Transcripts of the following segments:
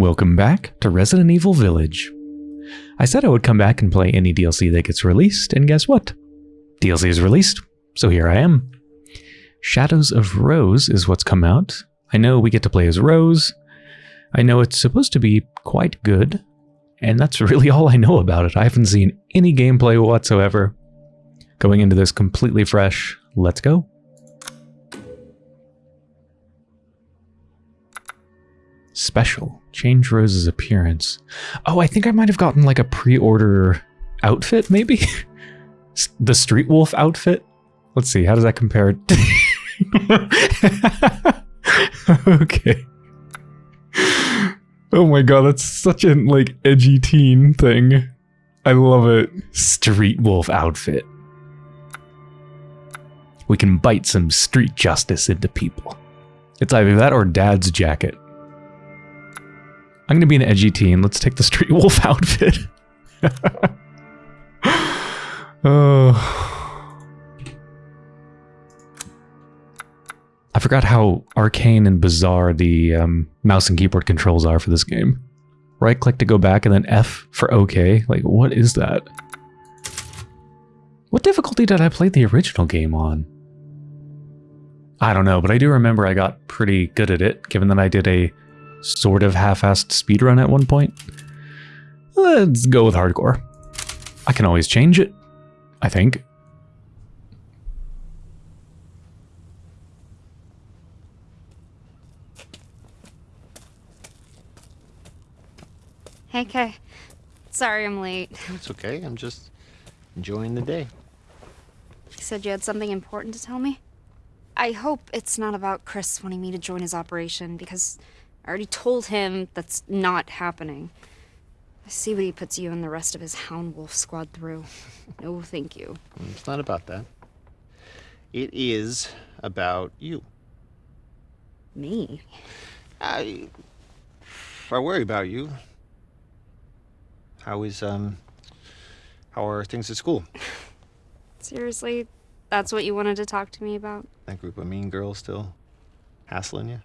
Welcome back to Resident Evil Village. I said I would come back and play any DLC that gets released, and guess what? DLC is released, so here I am. Shadows of Rose is what's come out. I know we get to play as Rose. I know it's supposed to be quite good, and that's really all I know about it. I haven't seen any gameplay whatsoever. Going into this completely fresh, let's go. Special. Change Rose's appearance. Oh, I think I might have gotten like a pre-order outfit, maybe? the Street Wolf outfit? Let's see, how does that compare? okay. Oh my god, that's such an like edgy teen thing. I love it. Street Wolf outfit. We can bite some street justice into people. It's either that or dad's jacket. I'm gonna be an edgy teen. Let's take the Street Wolf outfit. oh. I forgot how arcane and bizarre the um, mouse and keyboard controls are for this game. Right click to go back and then F for OK. Like, what is that? What difficulty did I play the original game on? I don't know, but I do remember I got pretty good at it, given that I did a sort of half-assed speedrun at one point. Let's go with hardcore. I can always change it, I think. Hey, Kay. Sorry I'm late. It's okay. I'm just enjoying the day. You said you had something important to tell me? I hope it's not about Chris wanting me to join his operation, because I already told him that's not happening. I see what he puts you and the rest of his Hound Wolf squad through. No, thank you. It's not about that. It is about you. Me? I... I worry about you. How is, um... How are things at school? Seriously? That's what you wanted to talk to me about? That group of mean girls still hassling you?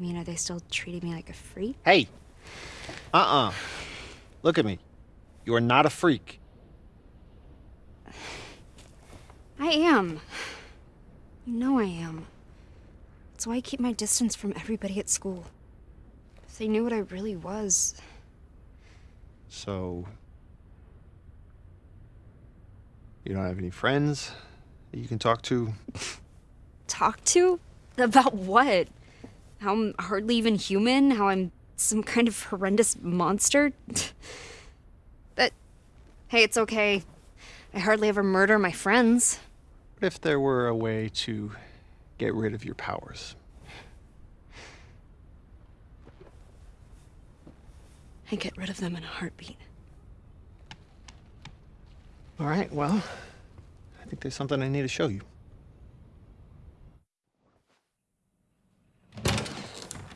I mean, are they still treating me like a freak? Hey! Uh-uh. Look at me. You are not a freak. I am. You know I am. That's why I keep my distance from everybody at school. If they knew what I really was. So... You don't have any friends that you can talk to? Talk to? About what? How I'm hardly even human? How I'm some kind of horrendous monster? But Hey, it's okay. I hardly ever murder my friends. What if there were a way to get rid of your powers? I get rid of them in a heartbeat. All right, well, I think there's something I need to show you.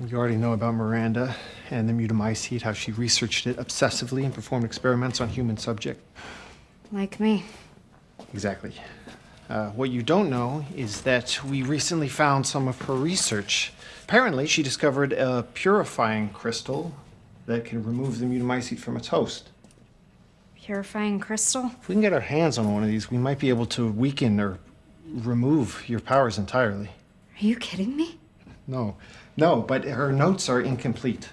You already know about Miranda and the mutamycete, how she researched it obsessively and performed experiments on human subject. Like me. Exactly. Uh, what you don't know is that we recently found some of her research. Apparently, she discovered a purifying crystal that can remove the mutamycete from its host. Purifying crystal? If we can get our hands on one of these, we might be able to weaken or remove your powers entirely. Are you kidding me? No, no, but her notes are incomplete.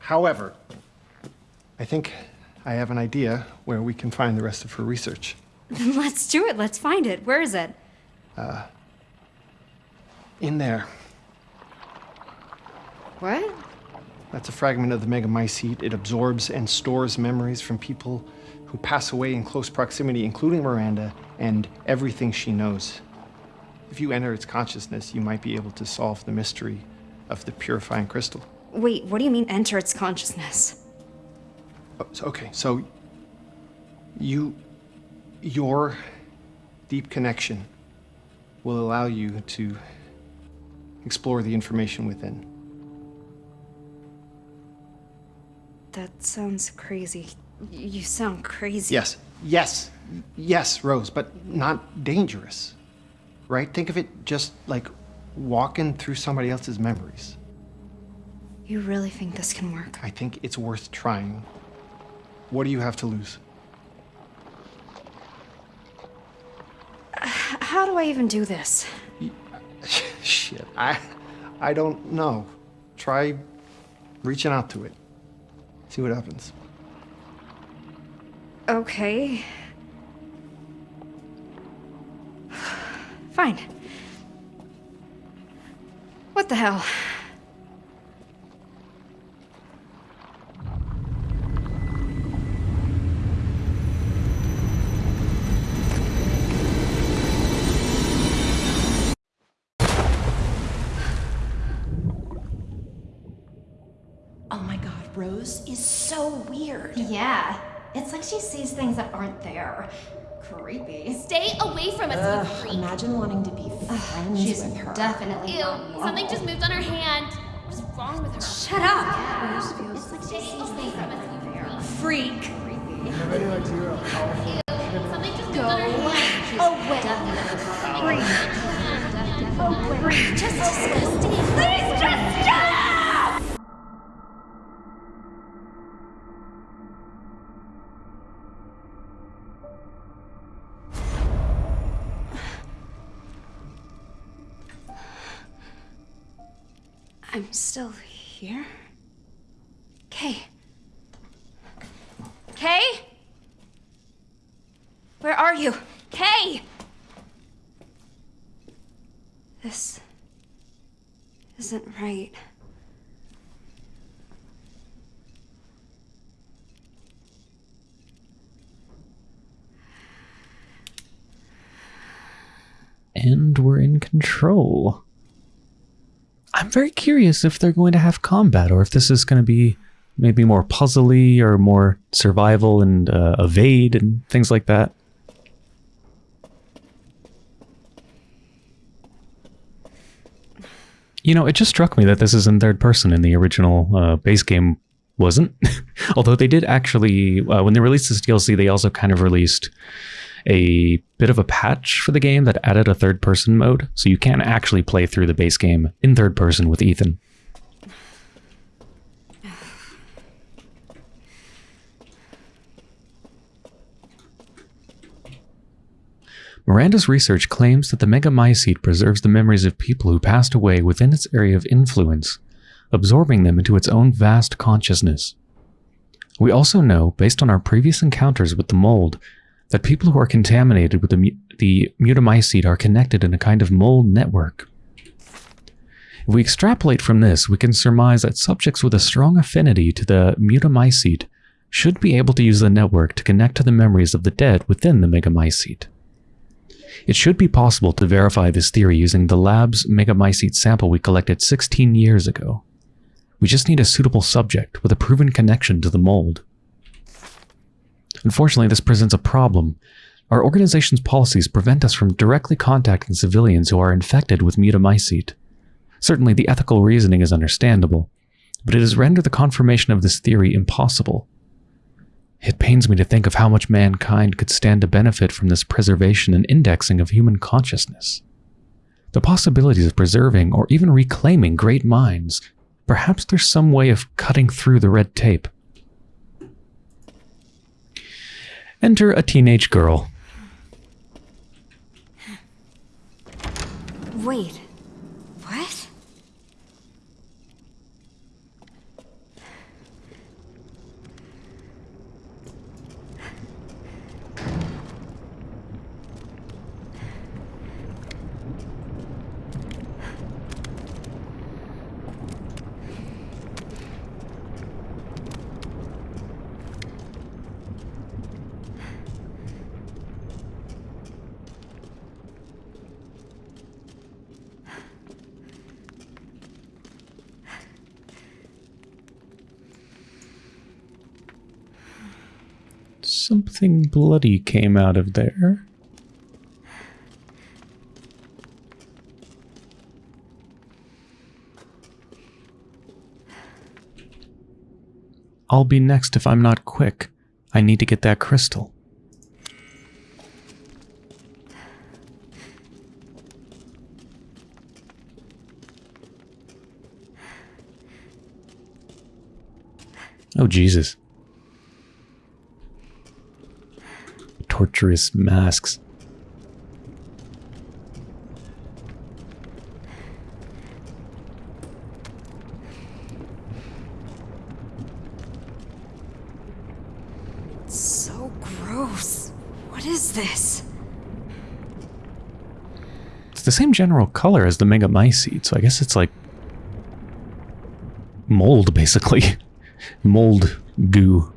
However, I think I have an idea where we can find the rest of her research. Let's do it. Let's find it. Where is it? Uh, in there. What? That's a fragment of the megamycete. It absorbs and stores memories from people who pass away in close proximity, including Miranda, and everything she knows. If you enter its consciousness, you might be able to solve the mystery of the purifying crystal. Wait, what do you mean enter its consciousness? Oh, so- Okay, so you, your deep connection will allow you to explore the information within. That sounds crazy. You sound crazy. Yes, yes, yes, Rose, but not dangerous. Right? Think of it just like walking through somebody else's memories. You really think this can work? I think it's worth trying. What do you have to lose? How do I even do this? Shit, I, I don't know. Try reaching out to it. See what happens. Okay. Fine. What the hell? Oh my god, Rose is so weird. Yeah. It's like she sees things that aren't there. Creepy. Stay away from us, you Ugh, freak. imagine wanting to be friends She's with her. definitely Ew, not normal. something just moved on her hand. What's wrong with her? Shut up! It's like she Stay away things from that us, aren't you there. freak. Freak. Ew, something just moved on her hand. Oh, wait. Freak. Oh, wait. Just disgusting. I'm still here? Kay. Kay? Where are you? Kay! This isn't right. And we're in control. I'm very curious if they're going to have combat or if this is going to be maybe more puzzly or more survival and uh, evade and things like that. You know, it just struck me that this is in third person in the original uh, base game wasn't. Although they did actually, uh, when they released this DLC, they also kind of released a bit of a patch for the game that added a third person mode. So you can actually play through the base game in third person with Ethan. Miranda's research claims that the megamycete preserves the memories of people who passed away within its area of influence, absorbing them into its own vast consciousness. We also know, based on our previous encounters with the mold, that people who are contaminated with the, the mutamycete are connected in a kind of mold network. If we extrapolate from this, we can surmise that subjects with a strong affinity to the mutamycete should be able to use the network to connect to the memories of the dead within the megamycete. It should be possible to verify this theory using the lab's megamycete sample we collected 16 years ago. We just need a suitable subject with a proven connection to the mold. Unfortunately, this presents a problem. Our organization's policies prevent us from directly contacting civilians who are infected with mutamycete. Certainly, the ethical reasoning is understandable, but it has rendered the confirmation of this theory impossible. It pains me to think of how much mankind could stand to benefit from this preservation and indexing of human consciousness. The possibilities of preserving or even reclaiming great minds, perhaps there's some way of cutting through the red tape. Enter a teenage girl. Wait. What? Something bloody came out of there. I'll be next if I'm not quick. I need to get that crystal. Oh, Jesus. Torturous masks. So gross. What is this? It's the same general color as the Mega Mycete, so I guess it's like mold, basically. mold goo.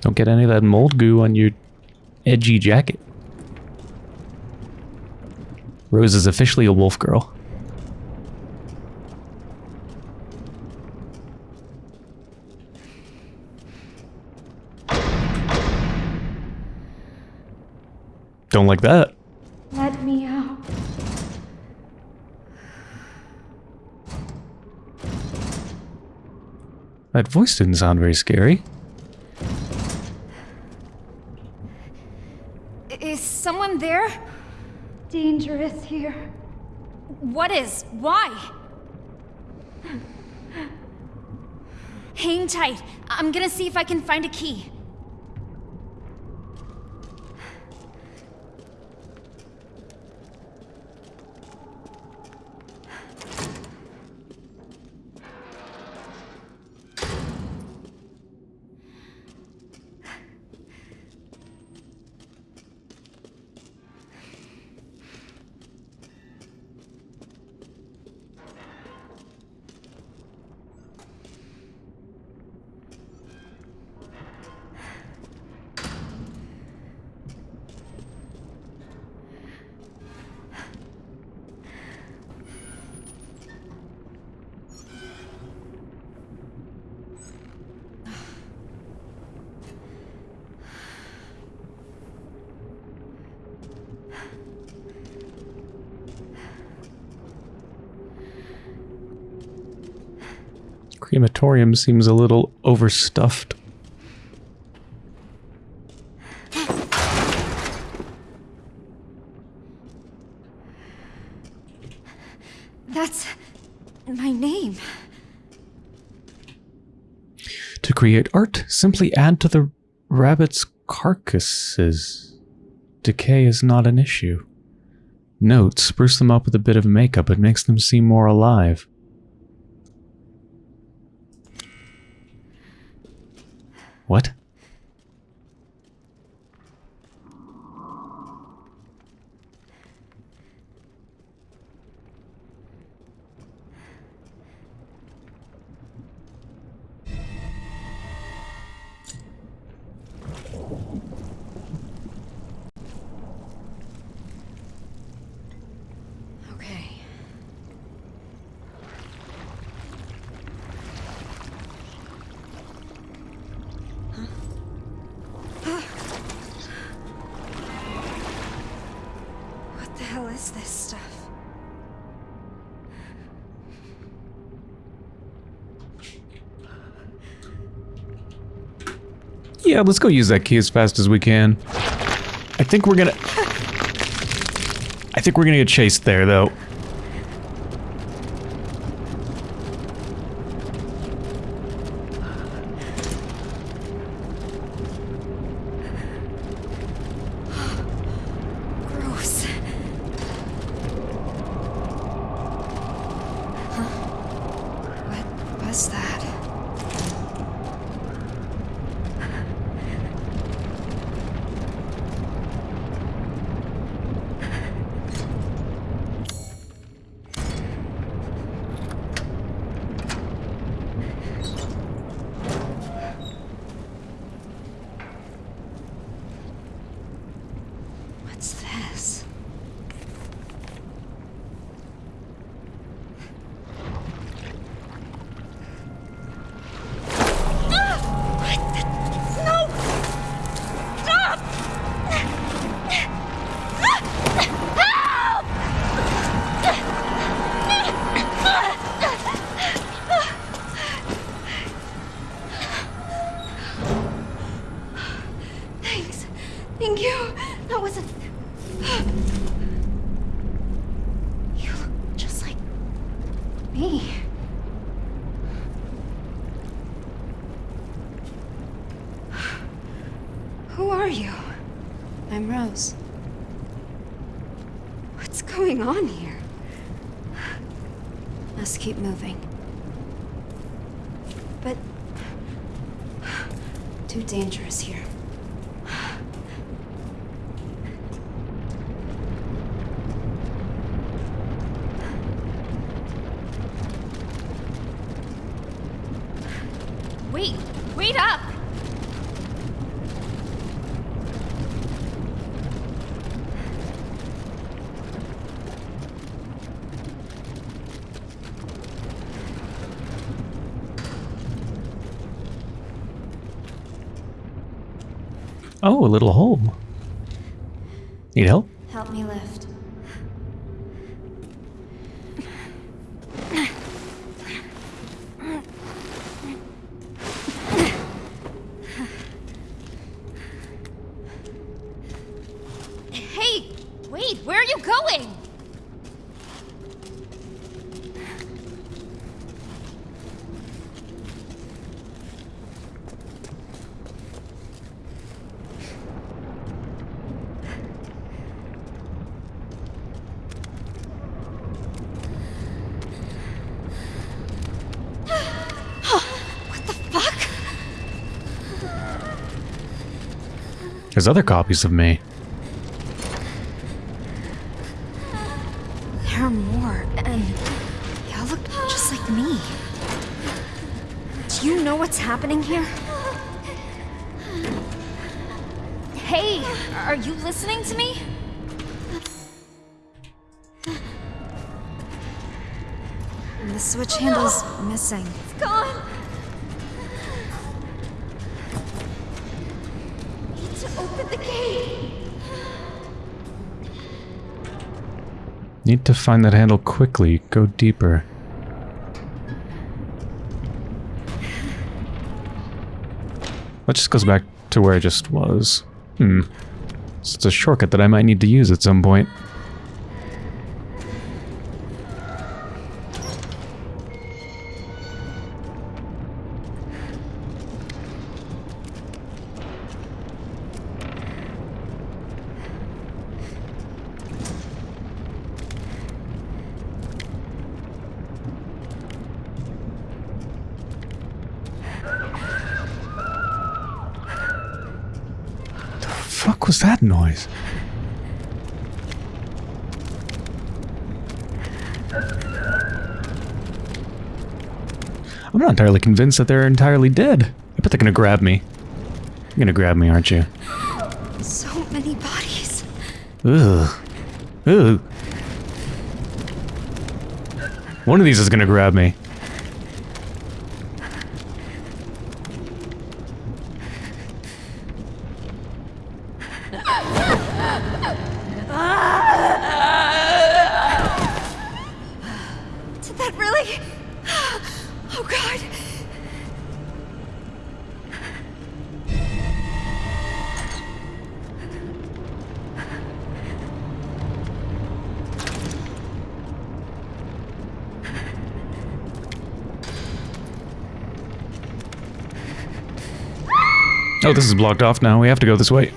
Don't get any of that mold goo on your edgy jacket. Rose is officially a wolf girl. Don't like that. That voice didn't sound very scary. Is someone there? Dangerous here. What is? Why? Hang tight. I'm gonna see if I can find a key. Crematorium seems a little overstuffed. That's my name. To create art, simply add to the rabbit's carcasses. Decay is not an issue. Note, spruce them up with a bit of makeup. It makes them seem more alive. Yeah, let's go use that key as fast as we can. I think we're gonna... I think we're gonna get chased there, though. Was that? Oh, a little hole. Need help? Help me lift. Hey, wait, where are you going? There's other copies of me. There are more, and they all look just like me. Do you know what's happening here? Hey, are you listening to me? The switch handle's missing. Need to find that handle quickly. Go deeper. That just goes back to where I just was. Hmm. It's a shortcut that I might need to use at some point. Convinced that they're entirely dead. I bet they're gonna grab me. You're gonna grab me, aren't you? So many bodies. Ugh. Ugh. One of these is gonna grab me. This is blocked off now. We have to go this way.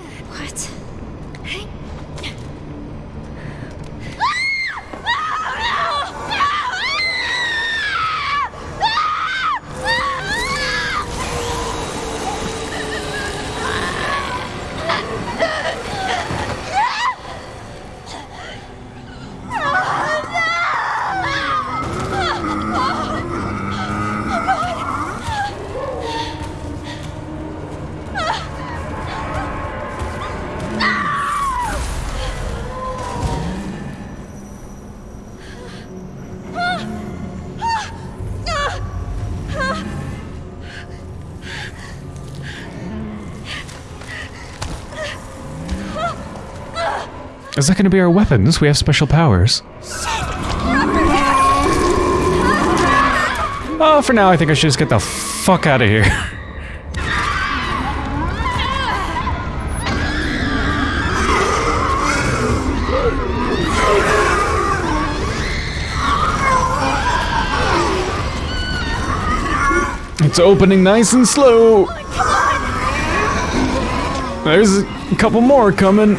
that going to be our weapons? We have special powers. Oh, for now, I think I should just get the fuck out of here. It's opening nice and slow. There's a couple more coming.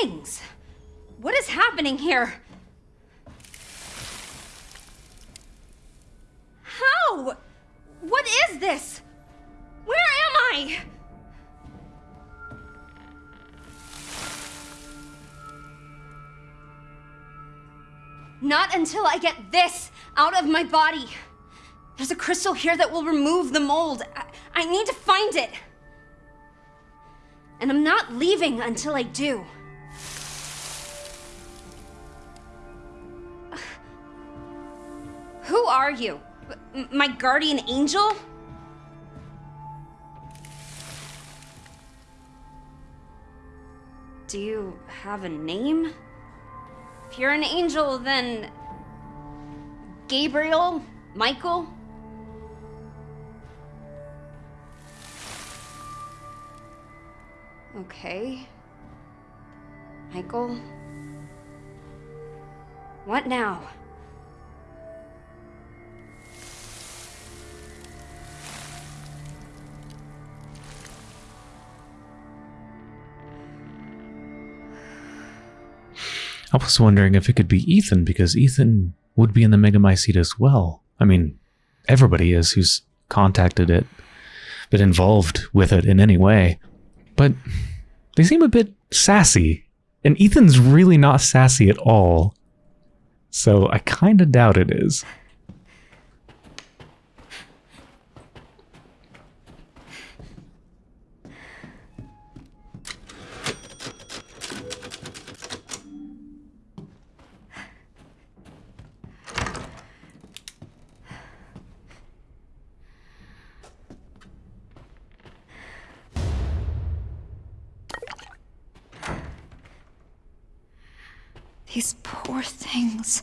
Things? What is happening here? How? What is this? Where am I? Not until I get this out of my body. There's a crystal here that will remove the mold. I, I need to find it. And I'm not leaving until I do. Are you? M- my guardian angel? Do you have a name? If you're an angel, then. Gabriel? Michael? Okay. Michael? What now? I was wondering if it could be Ethan because Ethan would be in the Megamycete as well. I mean, everybody is who's contacted it, been involved with it in any way. But they seem a bit sassy. And Ethan's really not sassy at all. So I kind of doubt it is. These poor things.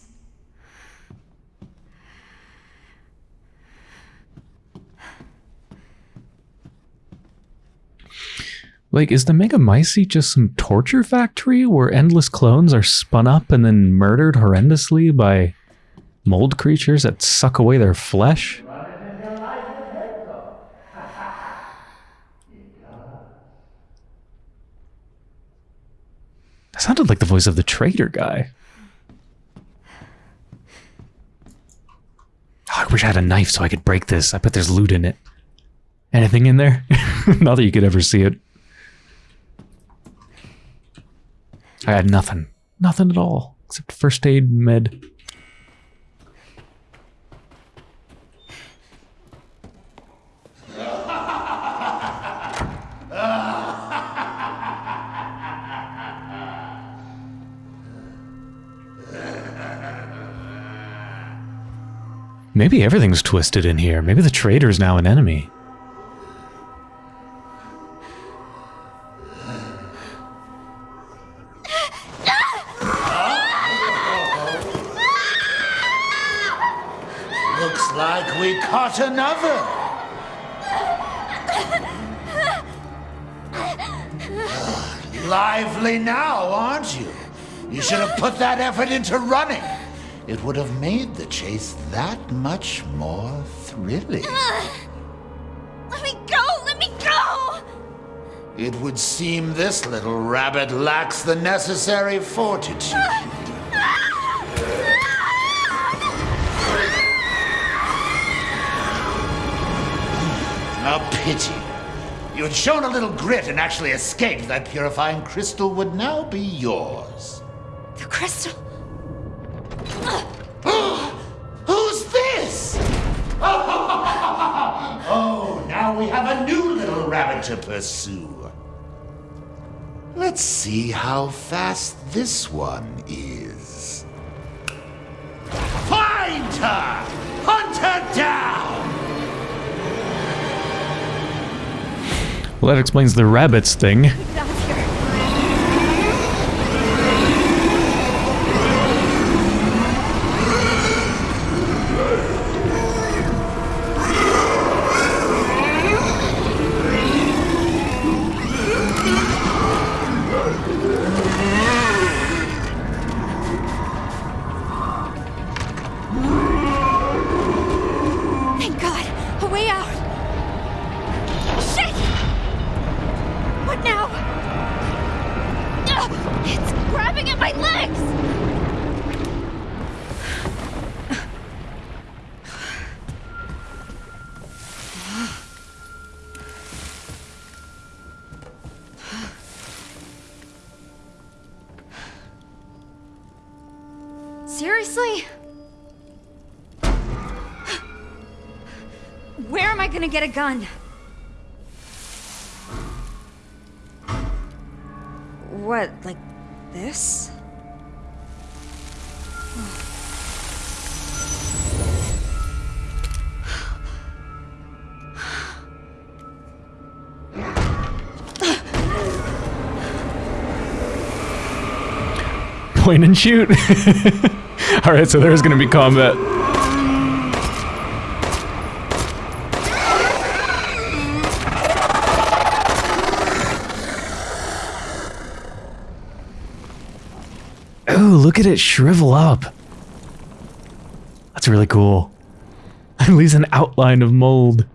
Like, is the Megamycete just some torture factory where endless clones are spun up and then murdered horrendously by mold creatures that suck away their flesh? That sounded like the voice of the traitor guy. Oh, I wish I had a knife so I could break this. I bet there's loot in it. Anything in there? Not that you could ever see it. I had nothing. Nothing at all. Except first aid med. Maybe everything's twisted in here. Maybe the traitor is now an enemy. Looks like we caught another. Lively now, aren't you? You should have put that effort into running. It would have made the chase that much more thrilling. Let me go! Let me go! It would seem this little rabbit lacks the necessary fortitude. Pity. You had shown a little grit and actually escaped, that purifying crystal would now be yours. The crystal. Who's this? Oh, now we have a new little rabbit to pursue. Let's see how fast this one is. Find her! Hunt her down! Well, that explains the rabbits thing. Point and shoot. Alright, so there's gonna be combat. Oh, look at it shrivel up. That's really cool. At least an outline of mold.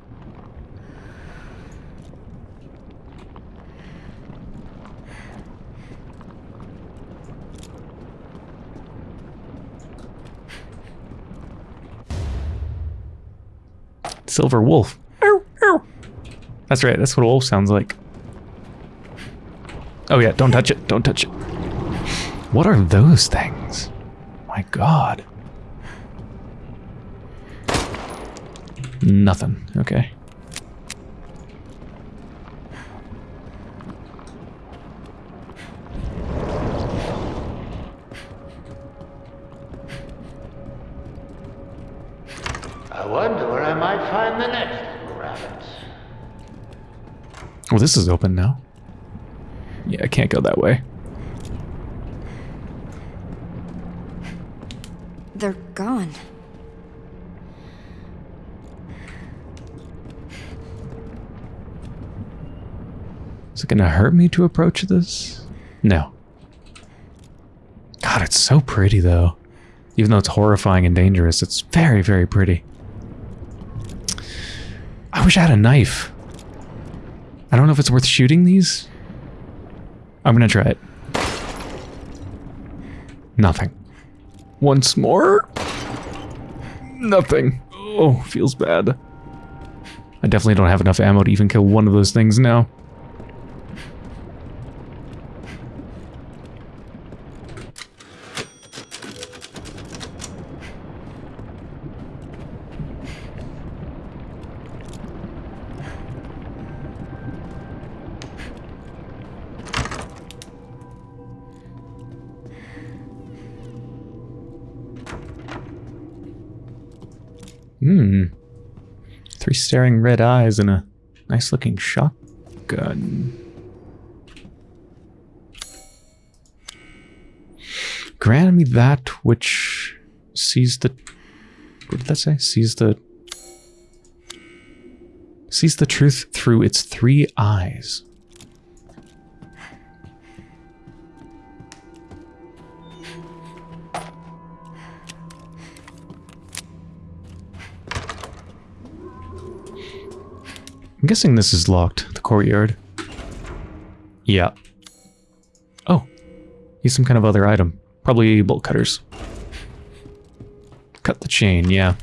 Silver wolf. That's right, that's what a wolf sounds like. Oh yeah, don't touch it, don't touch it. What are those things? My god. Nothing, okay. I wonder where I might find the next little rabbit. Well, this is open now. Yeah, I can't go that way. They're gone. Is it gonna hurt me to approach this? No. God, it's so pretty though. Even though it's horrifying and dangerous, it's very, very pretty. I wish I had a knife. I don't know if it's worth shooting these. I'm gonna try it. Nothing. Once more. Nothing. Oh, feels bad. I definitely don't have enough ammo to even kill one of those things now. Staring red eyes and a nice looking shotgun. Grant me that which sees the. What did that say? Sees the. Sees the truth through its three eyes. Guessing this is locked, the courtyard. Yeah. Oh. He's some kind of other item. Probably bolt cutters. Cut the chain, yeah.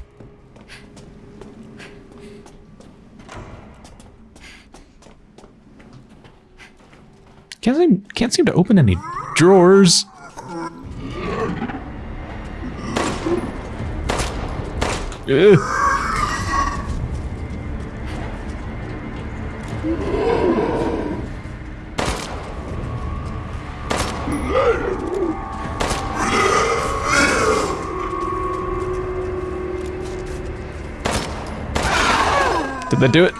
Can't seem, can't seem to open any drawers. Ugh. Did that do it?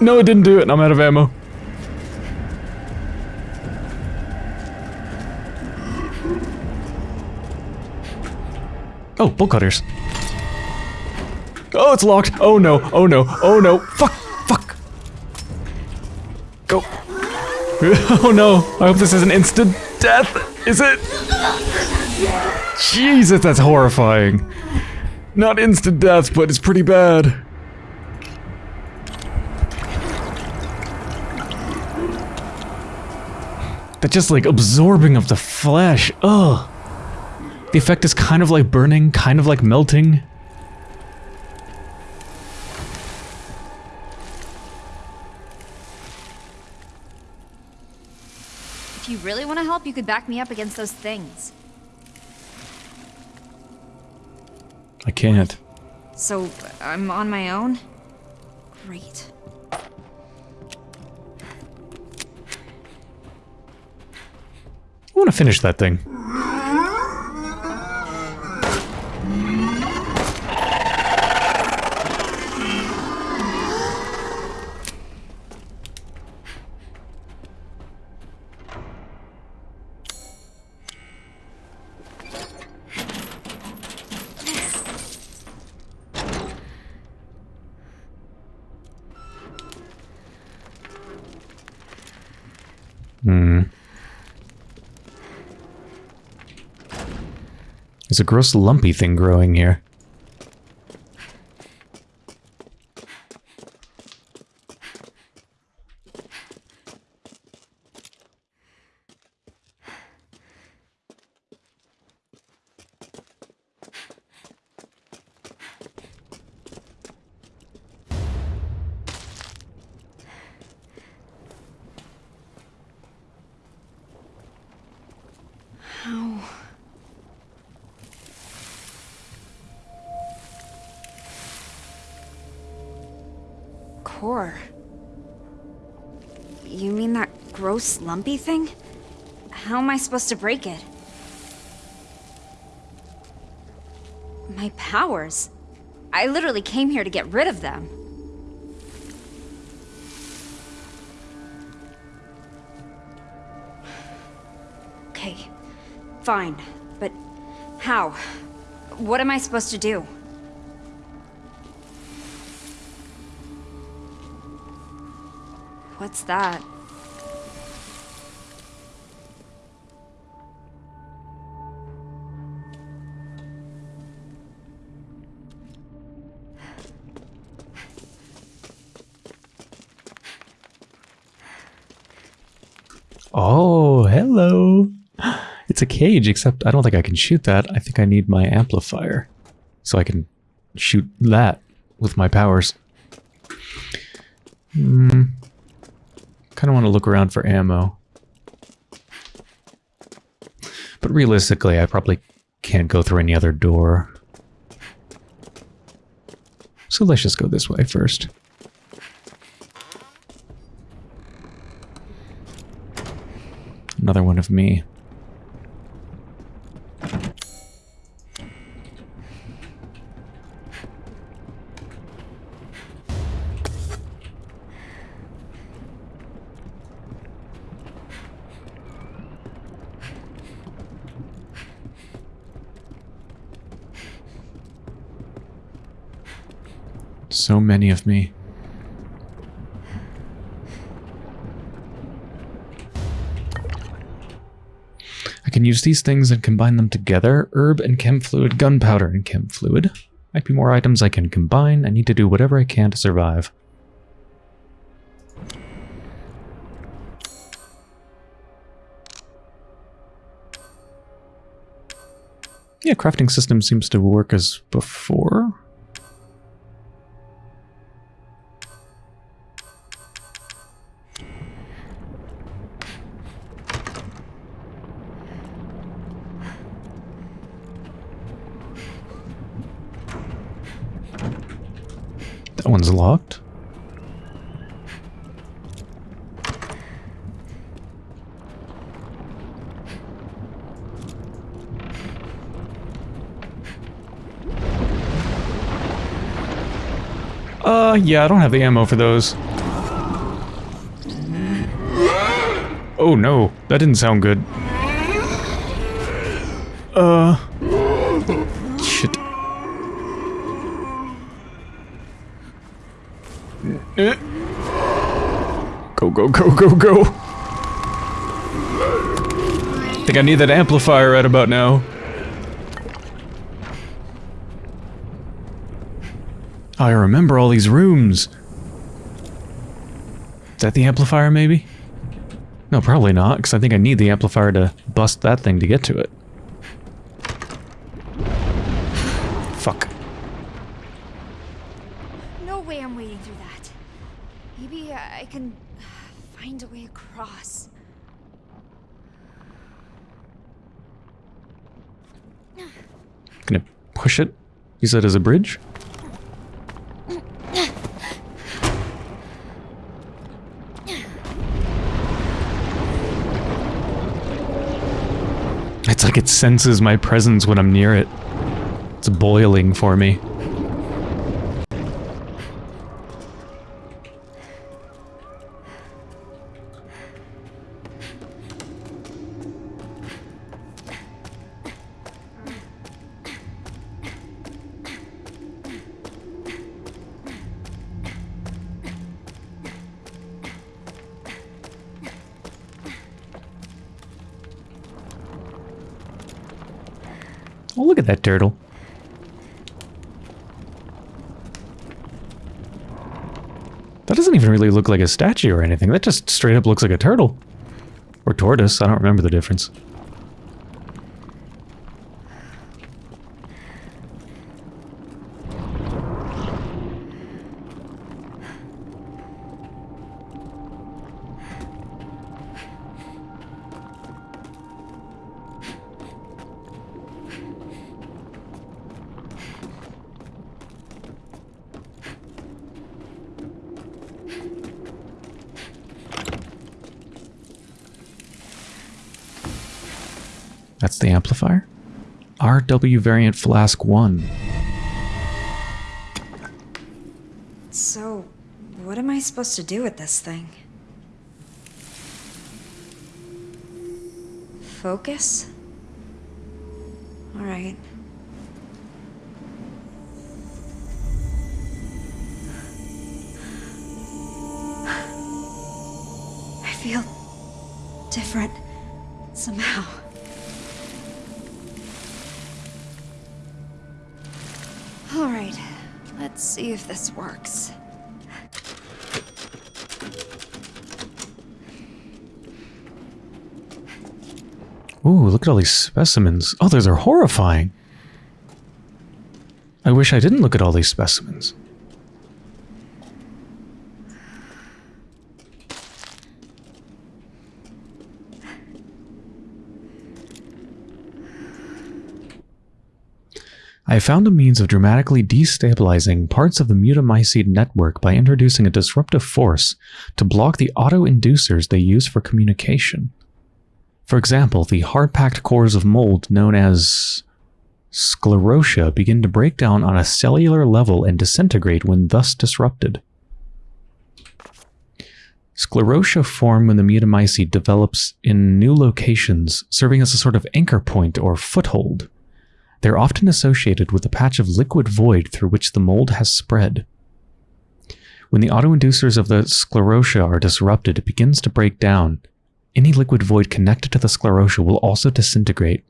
No, it didn't do it. I'm out of ammo. Oh, bolt cutters. Oh, it's locked. Oh no. Oh no. Oh no. Fuck. Fuck. Go. oh no. I hope this is an instant death. Is it? Jesus, that's horrifying. Not instant death, but it's pretty bad. That just like absorbing of the flesh. Ugh. The effect is kind of like burning, kind of like melting. If you really want to help, you could back me up against those things. I can't. So, I'm on my own? Great. I want to finish that thing. There's a gross lumpy thing growing here. Lumpy thing? How am I supposed to break it? My powers? I literally came here to get rid of them. Okay, fine, but how? What am I supposed to do? What's that? A cage, except I don't think I can shoot that. I think I need my amplifier. So I can shoot that with my powers. Hmm. Kind of want to look around for ammo. But realistically, I probably can't go through any other door. So let's just go this way first. Another one of me. So many of me. I can use these things and combine them together. Herb and chem fluid, gunpowder and chem fluid. Might be more items I can combine. I need to do whatever I can to survive. Yeah, crafting system seems to work as before. One's locked. Uh, yeah, I don't have the ammo for those. Oh no, that didn't sound good. Uh... Go, go, go, go, go! think I need that amplifier right about now. I remember all these rooms. Is that the amplifier, maybe? No, probably not, because I think I need the amplifier to bust that thing to get to it. Fuck. No way I'm wading through that. Maybe I can find a way across. Gonna push Use that as a bridge? It's like it senses my presence when I'm near it. It's boiling for me. Like a statue or anything. That just straight up looks like a turtle. Or tortoise. I don't remember the difference. RW variant flask 1. So, what am I supposed to do with this thing? Focus? Alright. I feel different this works. Ooh, look at all these specimens. Oh, those are horrifying. I wish I didn't look at all these specimens. I found a means of dramatically destabilizing parts of the mutamycete network by introducing a disruptive force to block the auto-inducers they use for communication. For example, the hard-packed cores of mold known as sclerotia begin to break down on a cellular level and disintegrate when thus disrupted. Sclerotia form when the mutamycete develops in new locations, serving as a sort of anchor point or foothold. They're often associated with a patch of liquid void through which the mold has spread. When the autoinducers of the sclerotia are disrupted, it begins to break down. Any liquid void connected to the sclerotia will also disintegrate.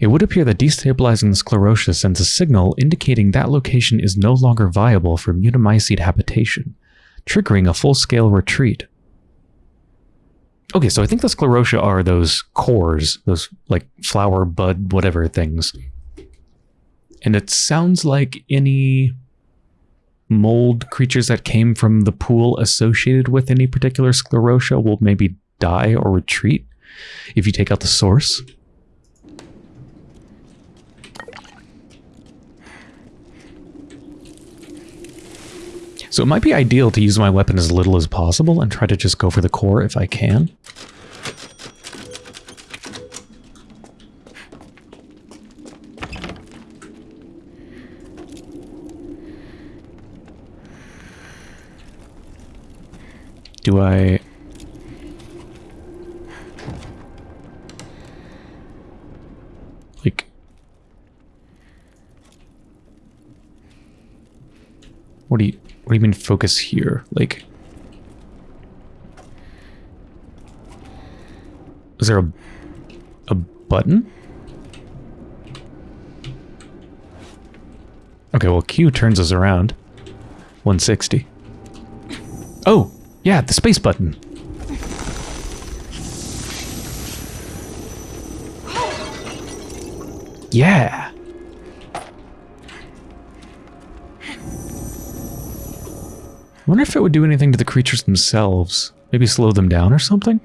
It would appear that destabilizing the sclerotia sends a signal indicating that location is no longer viable for mutamycete habitation, triggering a full-scale retreat. Okay, so I think the sclerotia are those cores, those like flower, bud, whatever things. And it sounds like any mold creatures that came from the pool associated with any particular sclerotia will maybe die or retreat if you take out the source. So it might be ideal to use my weapon as little as possible and try to just go for the core if I can. Do I... Like... What do you... What do you mean focus here? Like... Is there a... A button? Okay, well Q turns us around. 160. Oh! Yeah, the space button. Yeah. Wonder if it would do anything to the creatures themselves. Maybe slow them down or something?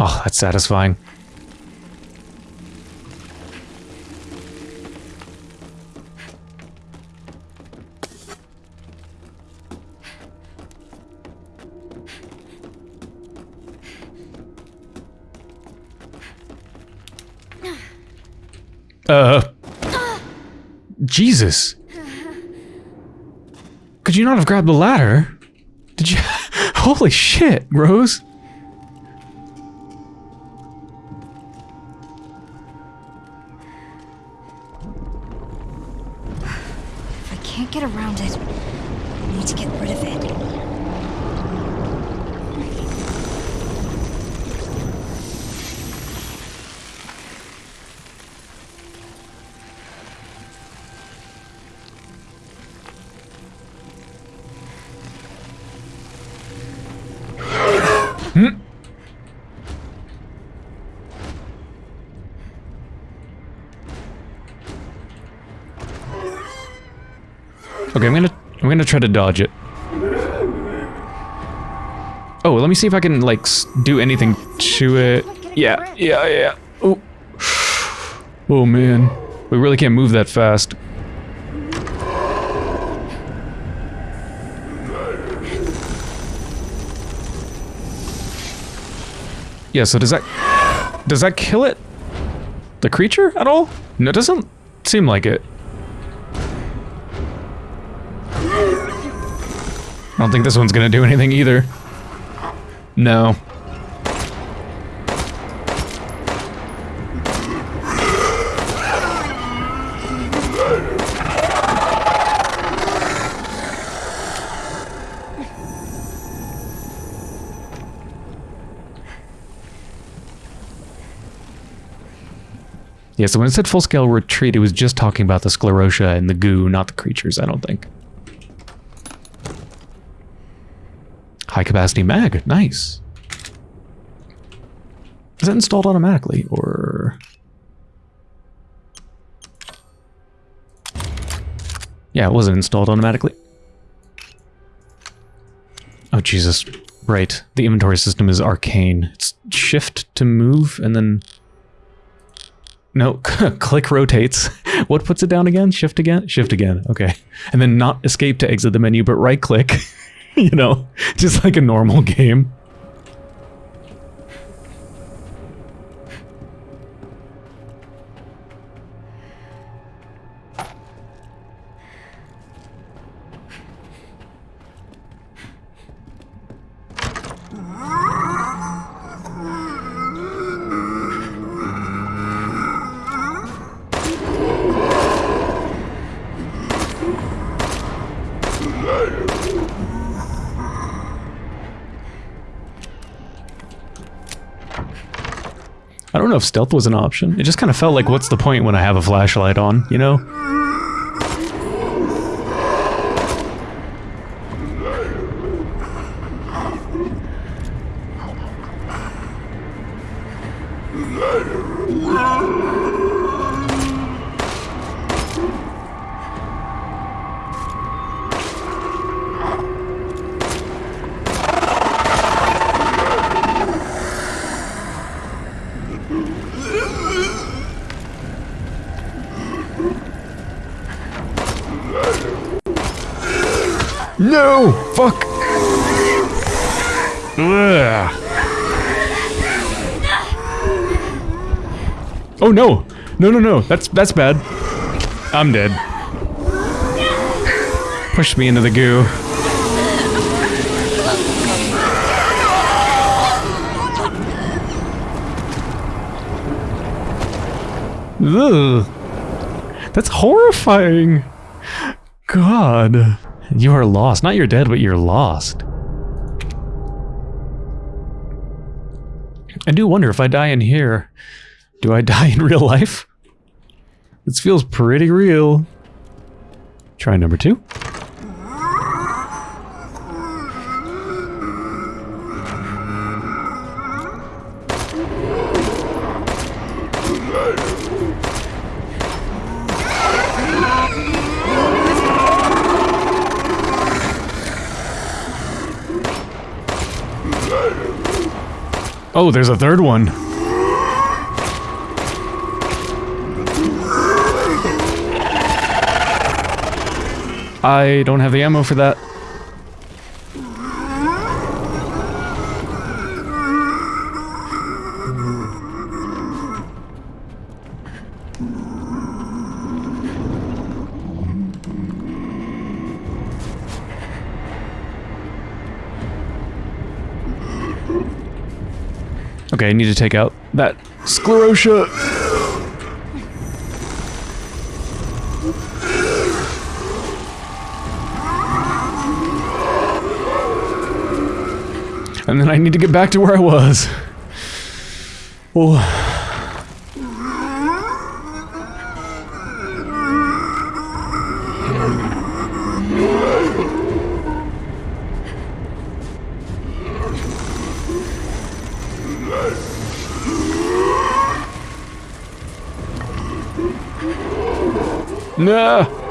Oh, that's satisfying. Uh. Jesus. Could you not have grabbed the ladder? Did you? Holy shit, Rose. Gonna try to dodge it. Oh, let me see if I can like do anything to it. Yeah, yeah, yeah. Oh, oh man, we really can't move that fast. Yeah. So does that does that kill it? The creature at all? No, it doesn't seem like it. Don't think this one's gonna do anything either. No. Yeah, so when it said full-scale retreat, it was just talking about the sclerotia and the goo, not the creatures, I don't think. High capacity mag, nice. Is that installed automatically or? Yeah, it wasn't installed automatically. Oh Jesus, right. The inventory system is arcane. It's shift to move and then... No, click rotates. What puts it down again? Shift again? Shift again, okay. And then not escape to exit the menu, but right click. you know, just like a normal game. Know if stealth was an option. It just kind of felt like, what's the point when I have a flashlight on, you know? No! That's that's bad. I'm dead. Push me into the goo. Ugh. That's horrifying. God. You are lost. Not you're dead, but you're lost. I do wonder if I die in here, do I die in real life? Feels pretty real. Try number two. Oh, there's a third one. I don't have the ammo for that. Okay, I need to take out that sclerotia. And then I need to get back to where I was. Oh. No.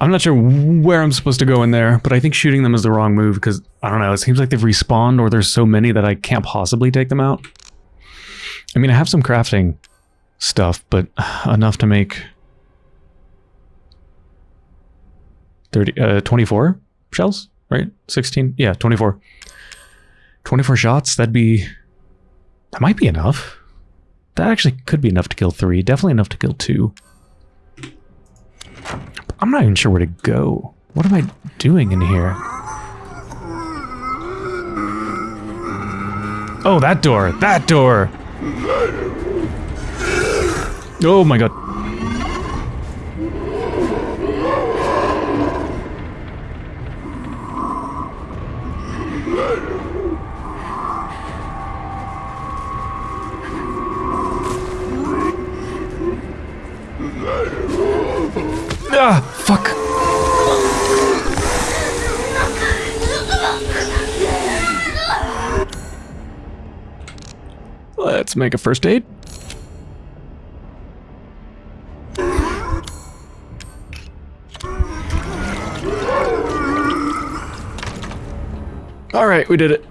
I'm not sure where I'm supposed to go in there, but I think shooting them is the wrong move because, I don't know, it seems like they've respawned or there's so many that I can't possibly take them out. I mean, I have some crafting stuff, but enough to make 30, uh, 24 shells, right? 16? Yeah, 24. 24 shots, that'd be... That might be enough. That actually could be enough to kill three. Definitely enough to kill two. I'm not even sure where to go. What am I doing in here? Oh, that door! That door! Oh my god. Let's make a first aid. All right, we did it.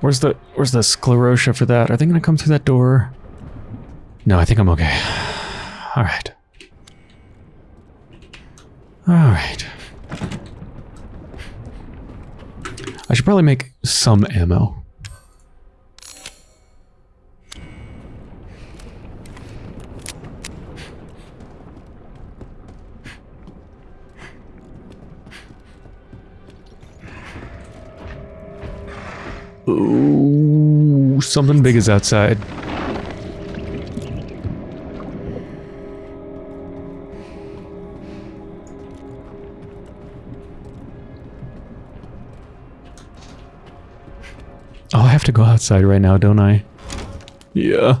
Where's the where's the sclerotia for that? Are they gonna come through that door? No, I think I'm okay. Alright. All right. All right. I should probably make some ammo. Ooh, something big is outside. Oh, I have to go outside right now, don't I? Yeah.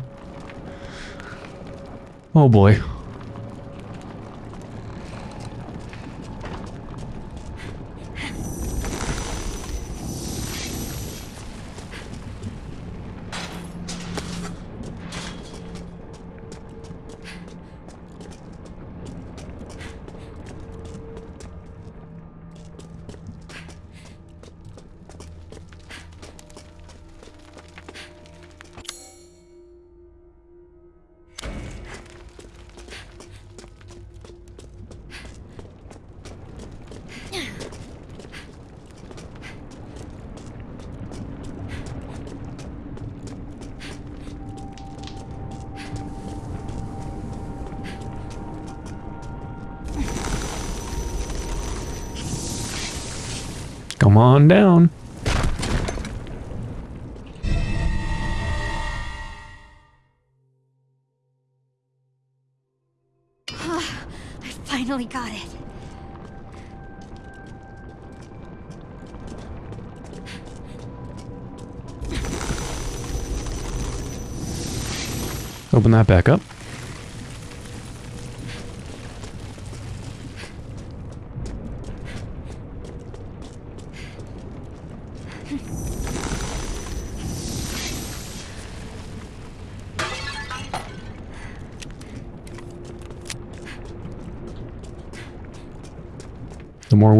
Oh boy. Come on down. Ah, I finally got it. Open that back up.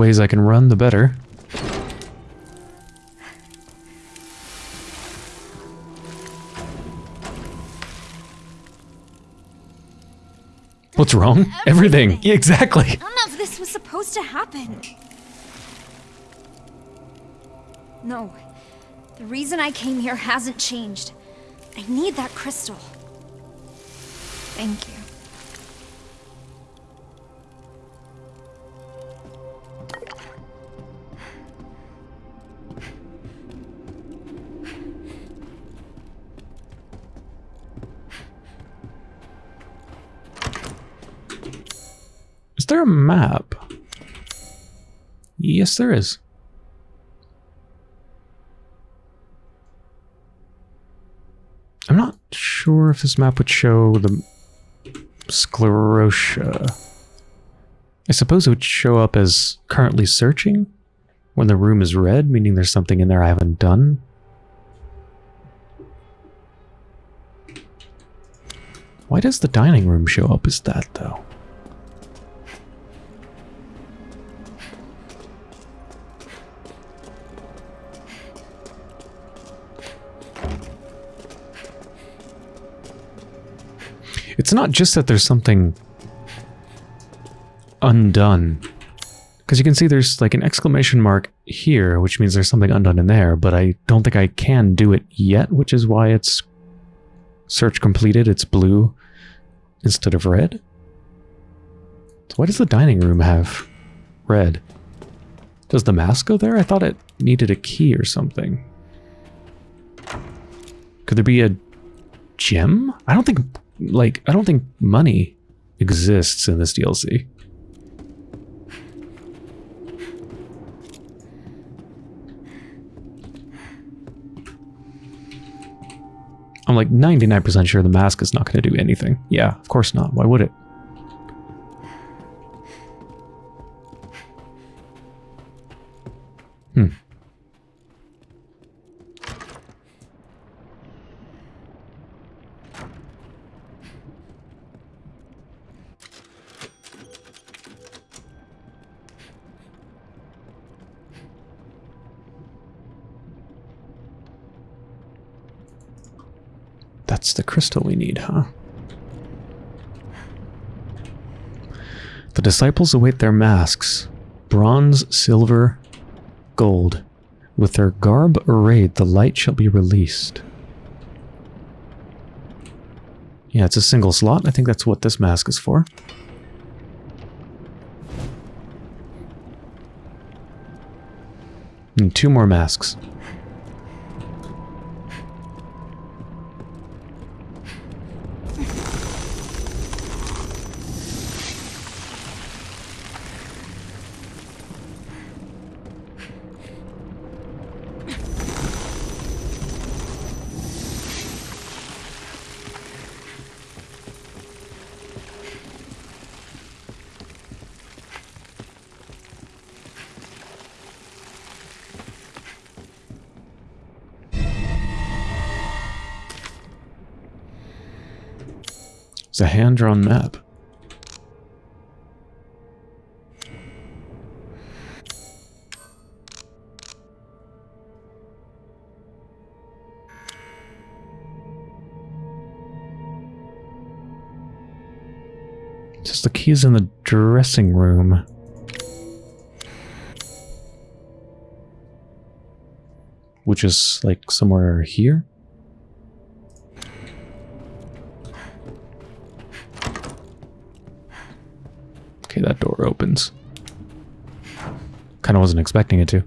Ways I can run, the better. What's wrong? Everything. Yeah, exactly. None of this was supposed to happen. No. The reason I came here hasn't changed. I need that crystal. Thank Yes, there is. I'm not sure if this map would show the sclerotia. I suppose it would show up as currently searching when the room is red, meaning there's something in there I haven't done. Why does the dining room show up as that, though? Not just that there's something undone. Because you can see there's like an exclamation mark here, which means there's something undone in there, but I don't think I can do it yet, which is why it's search completed. It's blue instead of red. So why does the dining room have red? Does the mask go there? I thought it needed a key or something. Could there be a gem? I don't think, like, I don't think money exists in this DLC. I'm like 99% sure the mask is not going to do anything. Yeah, of course not. Why would it? Hmm. That's the crystal we need, huh? The disciples await their masks. Bronze, silver, gold. With their garb arrayed, the light shall be released. Yeah, it's a single slot. I think that's what this mask is for. And two more masks. It's a hand-drawn map. Just the keys in the dressing room. Which is like somewhere here? Okay, that door opens. Kind of wasn't expecting it to.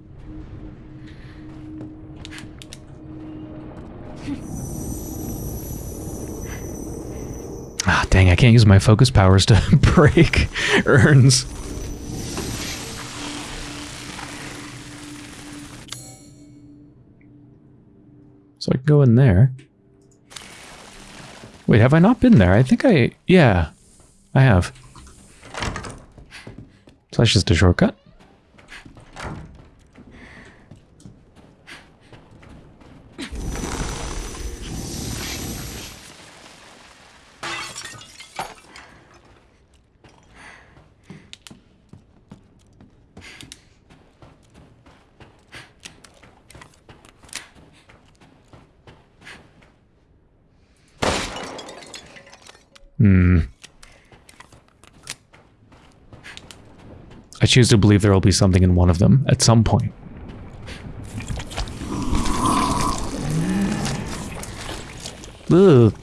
Ah, dang, I can't use my focus powers to break urns. So I can go in there. Wait, have I not been there? I think I... Yeah, I have. So that's just a shortcut. Hmm. I choose to believe there will be something in one of them at some point. Ugh.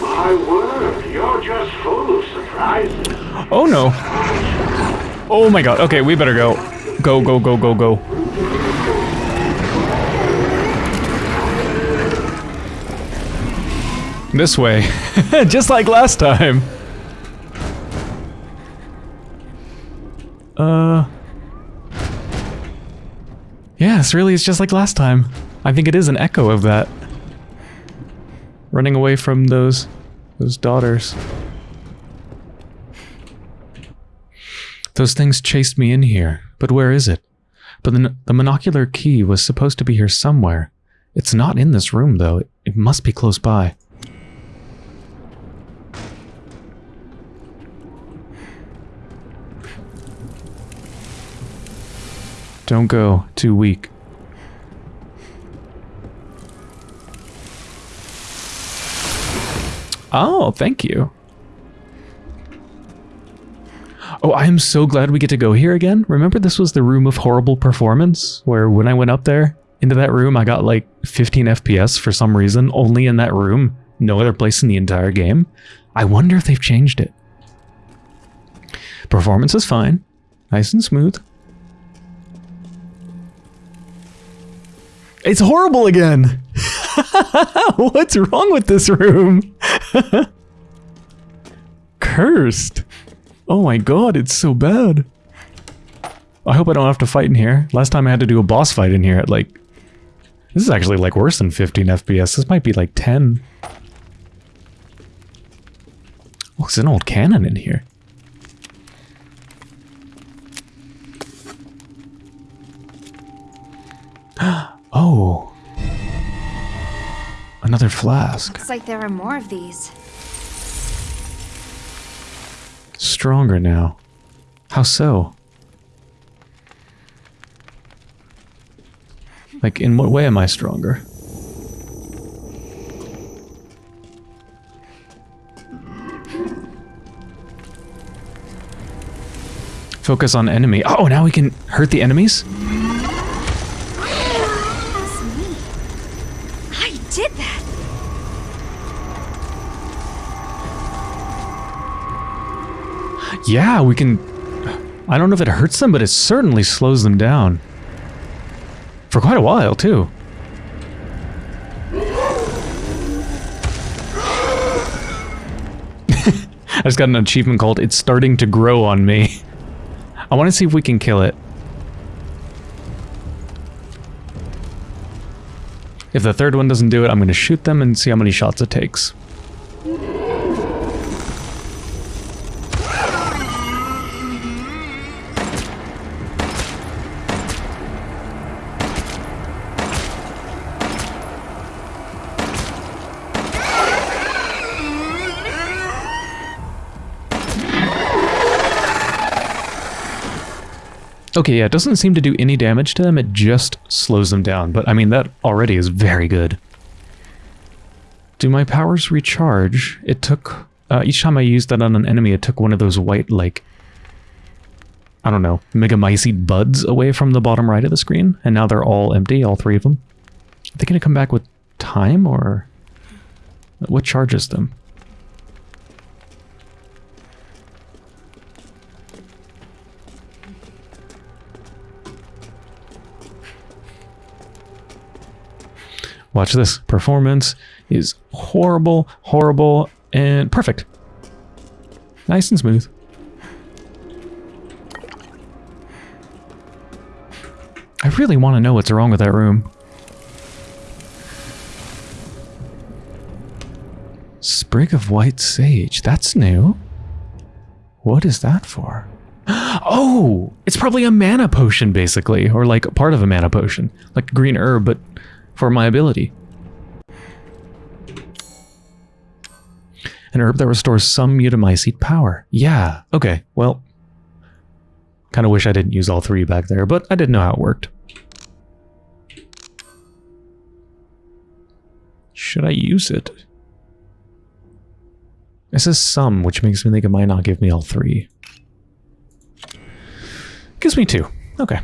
My word, you're just full of surprises. Oh no. Oh my god. Okay, we better go. Go, go, go, go, go. This way. Just like last time. Uh. Yes, really, it's just like last time. I think it is an echo of that. Running away from those, those daughters. Those things chased me in here, but where is it? But the, the monocular key was supposed to be here somewhere. It's not in this room, though. It, it must be close by. Don't go. Too weak. Oh, thank you. Oh, I am so glad we get to go here again. Remember this was the room of horrible performance? Where when I went up there into that room, I got like 15 FPS for some reason, only in that room. No other place in the entire game. I wonder if they've changed it. Performance is fine. Nice and smooth. It's horrible again! What's wrong with this room? Cursed. Oh my god, it's so bad. I hope I don't have to fight in here. Last time I had to do a boss fight in here at like... This is actually like worse than 15 FPS. This might be like 10. Oh, there's an old cannon in here. oh. Another flask. Looks like there are more of these. Stronger now. How so? Like, in what way am I stronger? Focus on enemy. Oh, now we can hurt the enemies? Yeah, we can... I don't know if it hurts them, but it certainly slows them down. For quite a while, too. I just got an achievement called It's Starting to Grow on Me. I want to see if we can kill it. If the third one doesn't do it, I'm going to shoot them and see how many shots it takes. Okay, yeah, it doesn't seem to do any damage to them, it just slows them down. But I mean, that already is very good. Do my powers recharge? It took... Uh, each time I used that on an enemy, it took one of those white, like... I don't know, Megamycete buds away from the bottom right of the screen. And now they're all empty, all three of them. Are they going to come back with time, or... What charges them? Watch this. Performance is horrible, horrible, and perfect. Nice and smooth. I really want to know what's wrong with that room. Sprig of white sage. That's new. What is that for? Oh, it's probably a mana potion, basically. Or like part of a mana potion. Like green herb, but for my ability. An herb that restores some mutamycete power. Yeah, okay, well. Kind of wish I didn't use all three back there, but I didn't know how it worked. Should I use it? It says some, which makes me think it might not give me all three. Gives me two. Okay.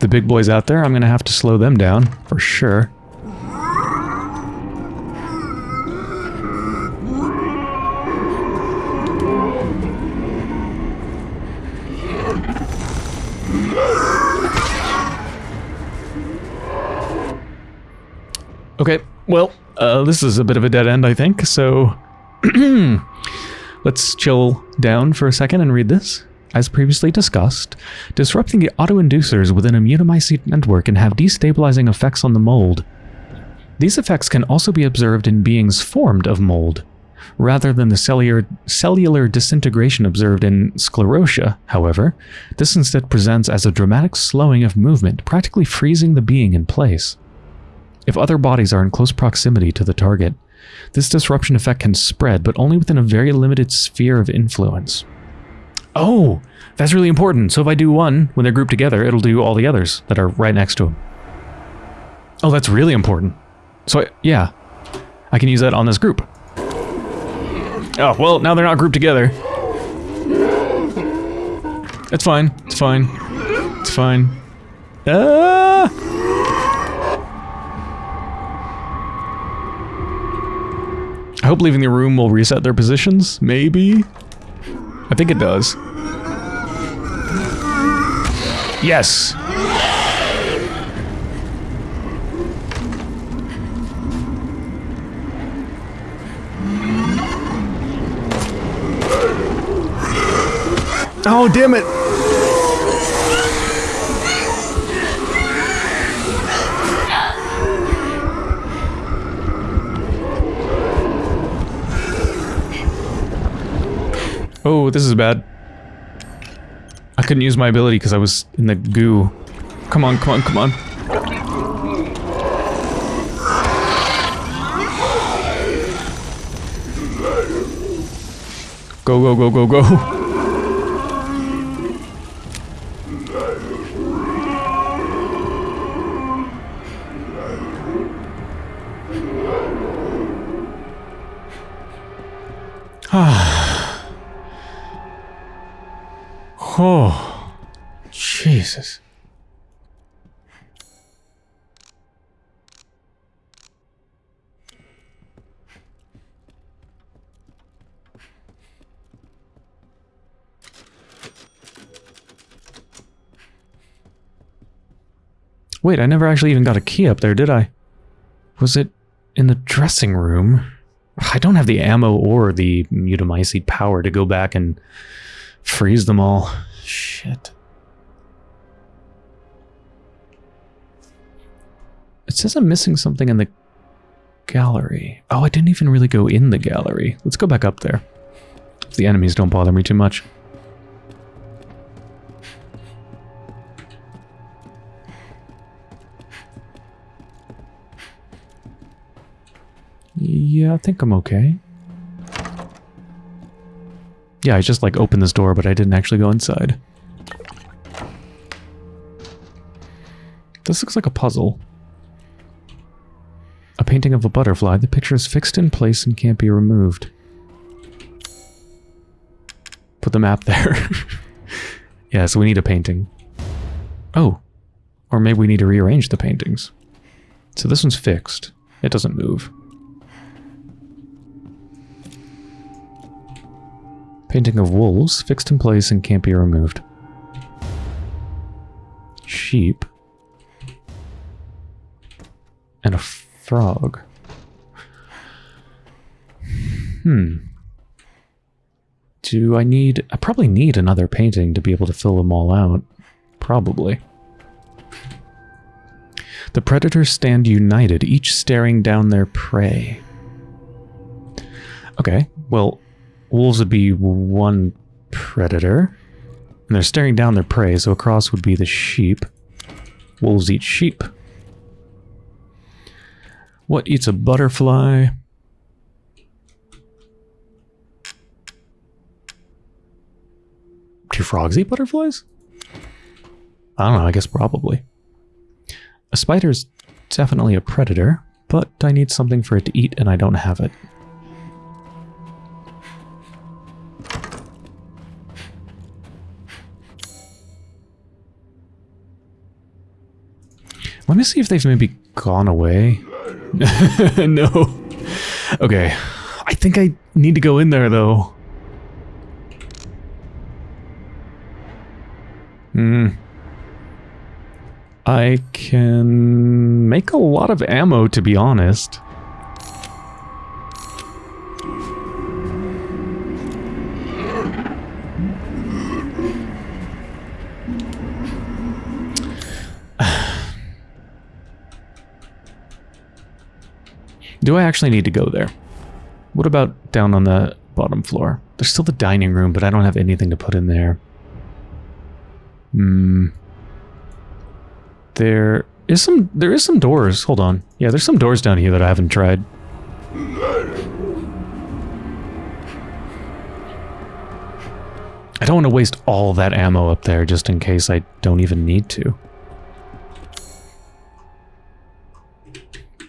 The big boys out there, I'm going to have to slow them down, for sure. Okay, well, uh, this is a bit of a dead end, I think, so let's chill down for a second and read this. As previously discussed, disrupting the autoinducers within a mutamycete network can have destabilizing effects on the mold. These effects can also be observed in beings formed of mold. Rather than the cellular, cellular disintegration observed in sclerotia, however, this instead presents as a dramatic slowing of movement, practically freezing the being in place. If other bodies are in close proximity to the target, this disruption effect can spread, but only within a very limited sphere of influence. Oh, that's really important. So if I do one, when they're grouped together, it'll do all the others that are right next to them. Oh, that's really important. So, I, yeah, I can use that on this group. Oh, well, now they're not grouped together. It's fine. It's fine. It's fine. Ah! I hope leaving the room will reset their positions. Maybe? I think it does. Yes. Oh, damn it. Oh, this is bad. I couldn't use my ability because I was in the goo. Come on, come on, come on. Go, go, go, go, go. Wait, I never actually even got a key up there, did I? Was it in the dressing room? I don't have the ammo or the mutamycete power to go back and freeze them all. Shit. It says I'm missing something in the gallery. Oh, I didn't even really go in the gallery. Let's go back up there. If the enemies don't bother me too much. Yeah, I think I'm okay. Yeah, I just like opened this door, but I didn't actually go inside. This looks like a puzzle. A painting of a butterfly. The picture is fixed in place and can't be removed. Put the map there. yeah, so we need a painting. Oh. Or maybe we need to rearrange the paintings. So this one's fixed. It doesn't move. Painting of wolves, fixed in place and can't be removed. Sheep. And a frog. Hmm. Do I need... I probably need another painting to be able to fill them all out. Probably. The predators stand united, each staring down their prey. Okay, well, wolves would be one predator. And they're staring down their prey, so across would be the sheep. Wolves eat sheep. What eats a butterfly? Do frogs eat butterflies? I don't know, I guess probably. A spider's definitely a predator, but I need something for it to eat and I don't have it. Let me see if they've maybe gone away. no. Okay. I think I need to go in there, though. Hmm. I can make a lot of ammo, to be honest. Do I actually need to go there? What about down on the bottom floor? There's still the dining room, but I don't have anything to put in there. Hmm. There is some there is some doors. Hold on. Yeah, there's some doors down here that I haven't tried. I don't want to waste all that ammo up there just in case I don't even need to.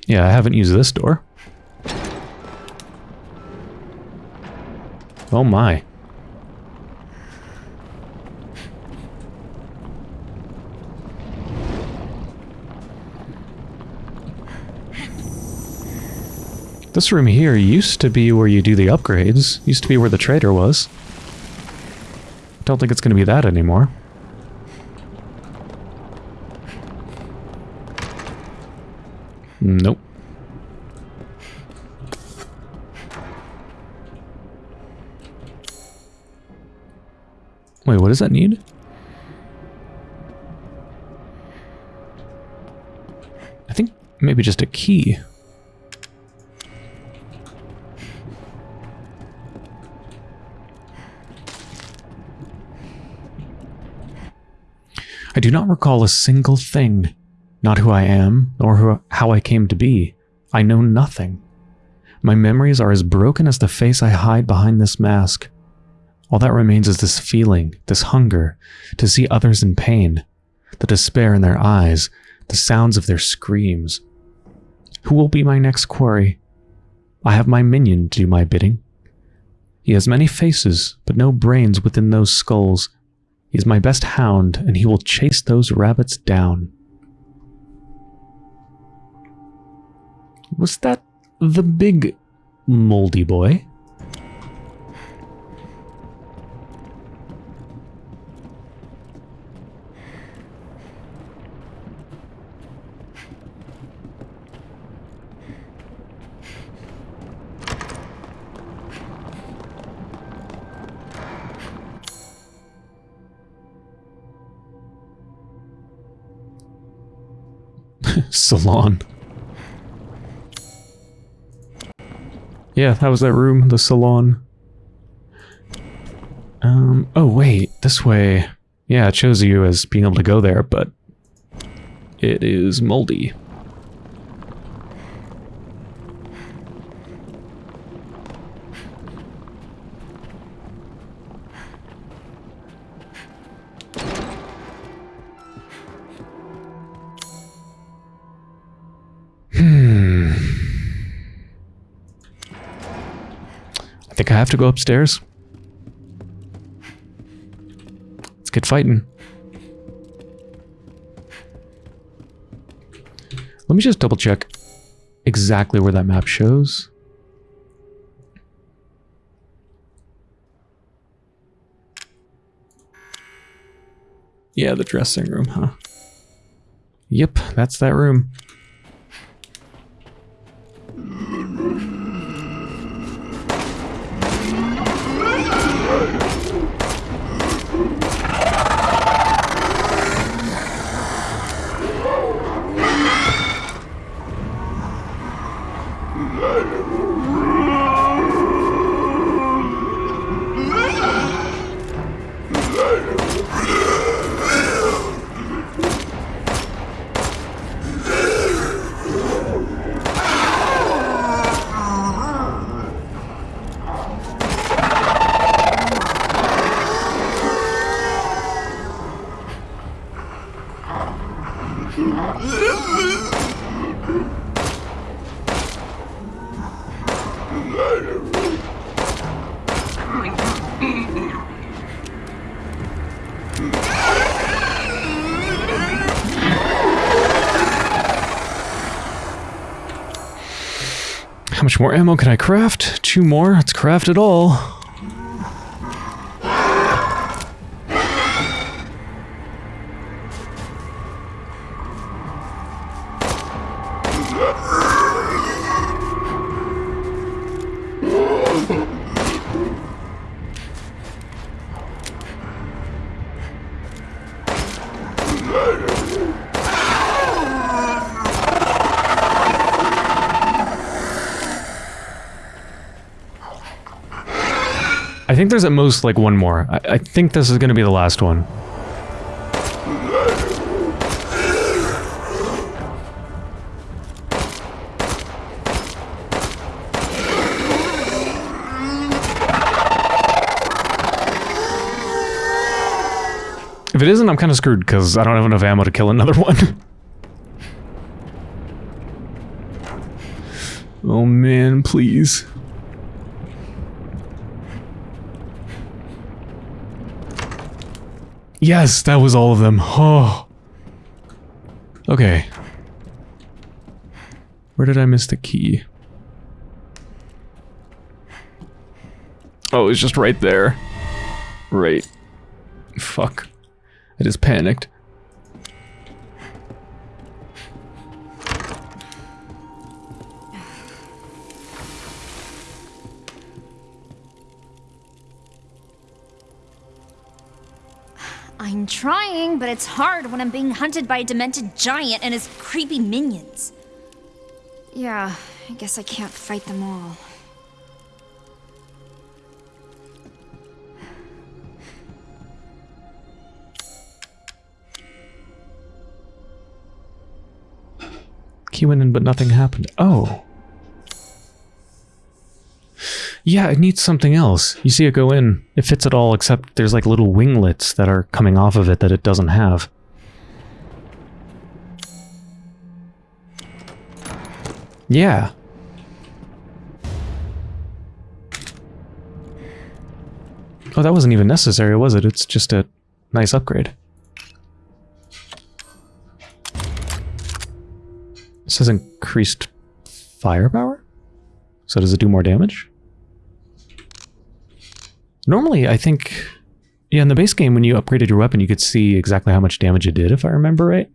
Yeah, I haven't used this door. Oh my. This room here used to be where you do the upgrades. Used to be where the trader was. Don't think it's going to be that anymore. Nope. Wait, what does that need? I think maybe just a key. I do not recall a single thing. Not who I am, nor who, how I came to be. I know nothing. My memories are as broken as the face I hide behind this mask. All that remains is this feeling, this hunger, to see others in pain, the despair in their eyes, the sounds of their screams. Who will be my next quarry? I have my minion to do my bidding. He has many faces, but no brains within those skulls. He is my best hound, and he will chase those rabbits down. Was that the big moldy boy? salon. Yeah, that was that room, the salon. Um, oh wait, this way. Yeah, it shows you as being able to go there, but it is moldy. Have to go upstairs. Let's get fighting. Let me just double check exactly where that map shows. Yeah, the dressing room, huh? Yep, that's that room. More ammo can I craft? Two more. Let's craft it all. Think there's at most like one more. I, I think this is going to be the last one. If it isn't, I'm kind of screwed because I don't have enough ammo to kill another one. oh man, please. Yes, that was all of them. Oh. Okay. Where did I miss the key? Oh, it's just right there. Right. Fuck. I just panicked. I'm trying, but it's hard when I'm being hunted by a demented giant and his creepy minions. Yeah, I guess I can't fight them all. Key went in, but nothing happened. Oh. Yeah, it needs something else. You see it go in. It fits it all, except there's like little winglets that are coming off of it that it doesn't have. Yeah. Oh, that wasn't even necessary, was it? It's just a nice upgrade. It says increased firepower? So does it do more damage? Normally, I think... Yeah, in the base game, when you upgraded your weapon, you could see exactly how much damage it did, if I remember right.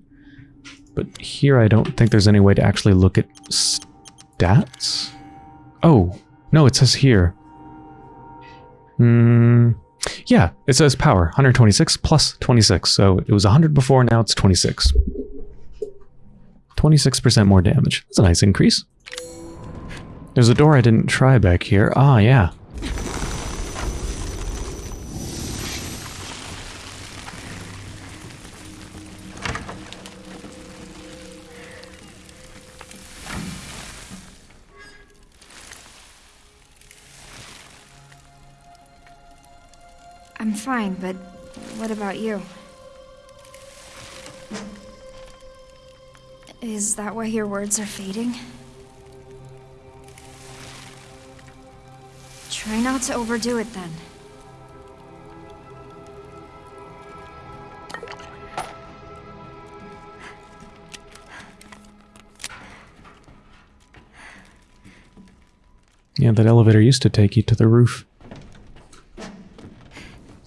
But here, I don't think there's any way to actually look at stats. Oh, no, it says here. Hmm... Yeah, it says power, 126 plus 26. So it was 100 before, now it's 26. 26% more damage. That's a nice increase. There's a door I didn't try back here. Ah, yeah. Fine, but what about you? Is that why your words are fading? Try not to overdo it then. Yeah, that elevator used to take you to the roof.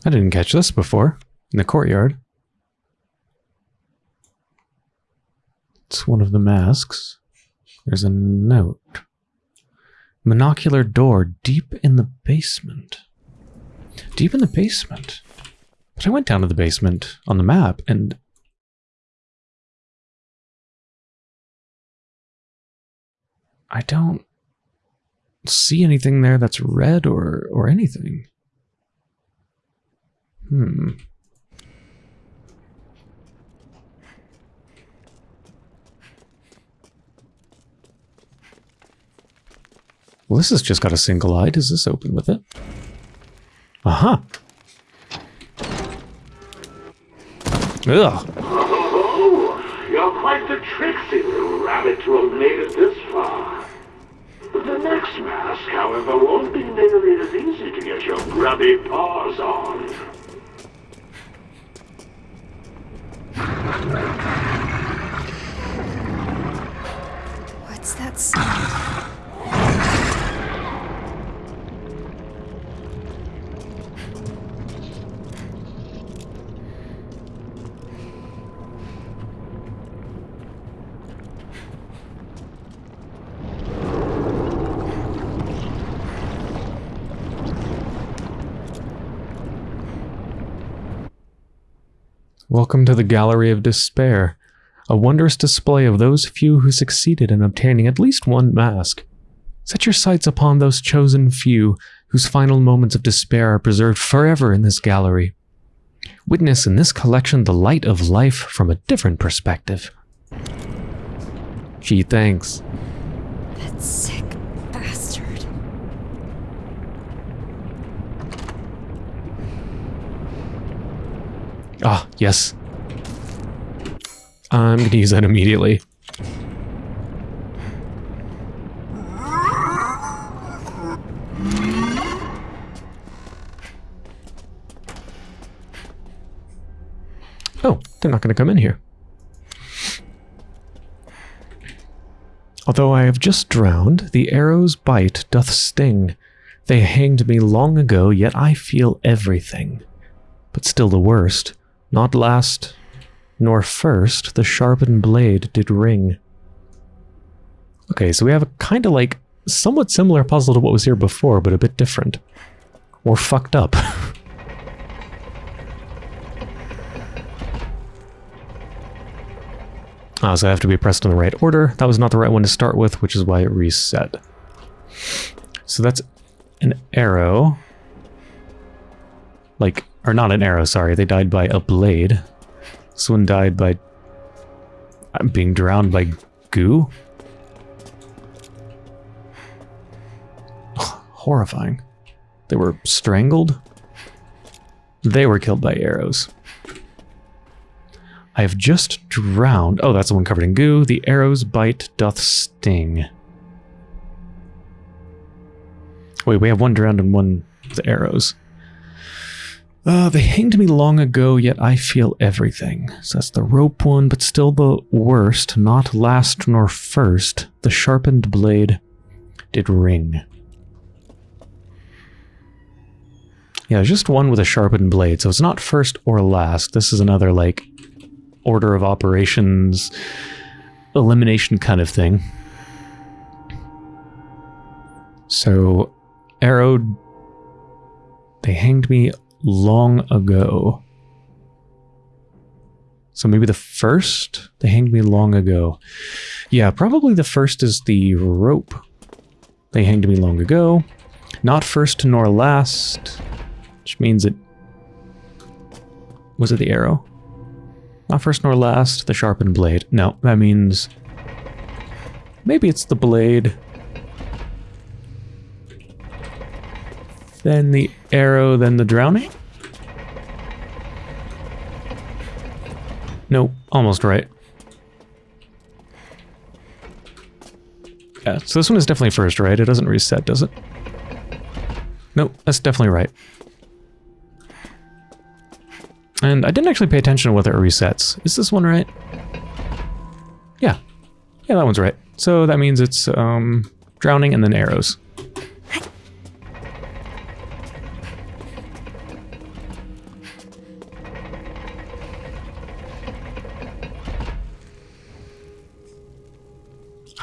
I didn't catch this before. In the courtyard. It's one of the masks. There's a note. Monocular door deep in the basement. Deep in the basement? But I went down to the basement on the map and... I don't see anything there that's red or, or anything. Hmm. Well, this has just got a single eye. Does this open with it? Aha. Ugh. Oh, you're quite the tricksy little rabbit to have made it this far. The next mask, however, won't be nearly as easy to get your grubby paws on. What's that sound? Welcome to the Gallery of Despair, a wondrous display of those few who succeeded in obtaining at least one mask. Set your sights upon those chosen few whose final moments of despair are preserved forever in this gallery. Witness in this collection the light of life from a different perspective. Gee, thanks. That sick Ah, yes. I'm gonna use that immediately. Oh, they're not gonna come in here. Although I have just drowned, the arrow's bite doth sting. They hanged me long ago, yet I feel everything. But still the worst, not last nor first, the sharpened blade did ring. Okay, so we have a kind of like somewhat similar puzzle to what was here before, but a bit different. Or fucked up. Ah, so I have to be pressed in the right order. That was not the right one to start with, which is why it reset. So that's an arrow. Like, or not an arrow, sorry. They died by a blade. This one died by... I'm being drowned by goo? Horrifying. They were strangled? They were killed by arrows. I have just drowned. Oh, that's the one covered in goo. The arrow's bite doth sting. Wait, we have one drowned and one with arrows. Uh, they hanged me long ago, yet I feel everything. So that's the rope one, but still the worst, not last nor first. The sharpened blade did ring. Yeah, just one with a sharpened blade, so it's not first or last. This is another, like, order of operations elimination kind of thing. So, arrowed. They hanged me long ago. So maybe the first? They hanged me long ago. Yeah, probably the first is the rope. They hanged me long ago. Not first nor last. Which means it... Was it the arrow? Not first nor last, the sharpened blade. No, that means... Maybe it's the blade. Then the arrow, then the drowning? Nope, almost right. Yeah, so this one is definitely first, right? It doesn't reset, does it? Nope, that's definitely right. And I didn't actually pay attention to whether it resets. Is this one right? Yeah. Yeah, that one's right. So that means it's um, drowning and then arrows.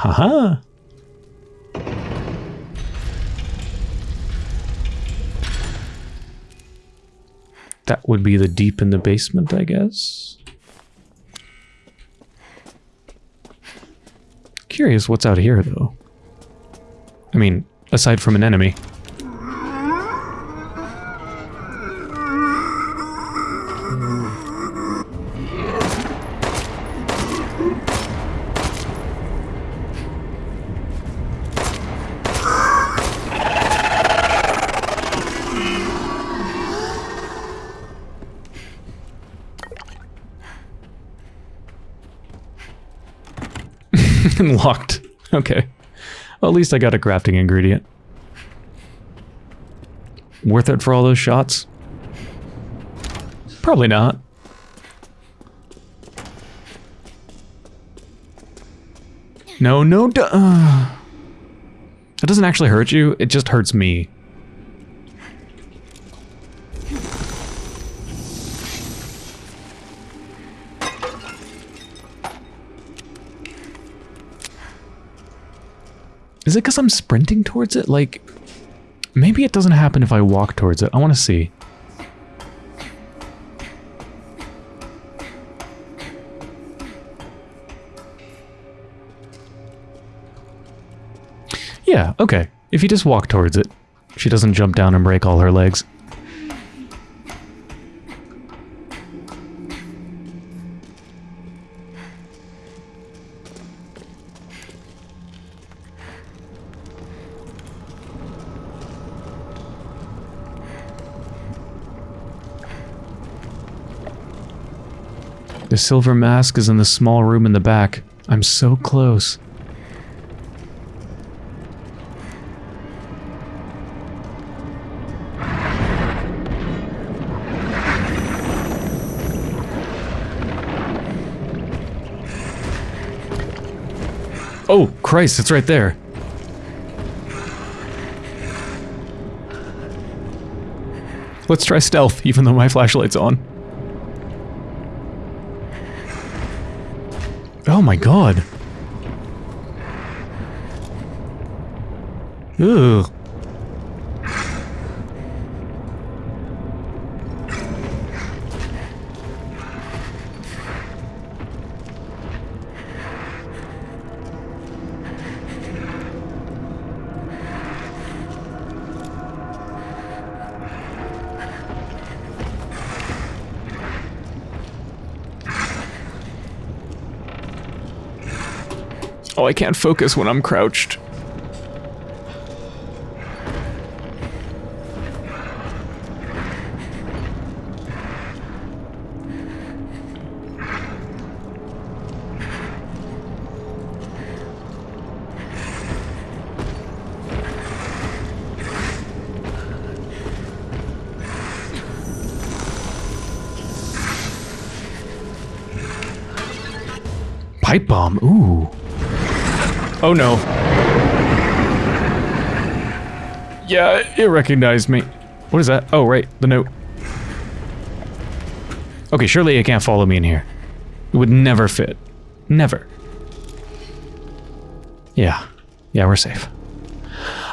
Haha. That would be the deep in the basement, I guess. Curious what's out here, though. I mean, aside from an enemy. Locked. Okay. Well, at least I got a crafting ingredient. Worth it for all those shots? Probably not. No, no, duh. Uh, it doesn't actually hurt you, it just hurts me. Is it because I'm sprinting towards it? Like, maybe it doesn't happen if I walk towards it. I want to see. Yeah, okay. If you just walk towards it, she doesn't jump down and break all her legs. The silver mask is in the small room in the back. I'm so close. Oh, Christ, it's right there. Let's try stealth, even though my flashlight's on. Oh my god. Ugh. Oh, I can't focus when I'm crouched. Pipe bomb, ooh. Oh no. Yeah, it recognized me. What is that? Oh, right, the note. Okay, surely it can't follow me in here. It would never fit. Never. Yeah. Yeah, we're safe.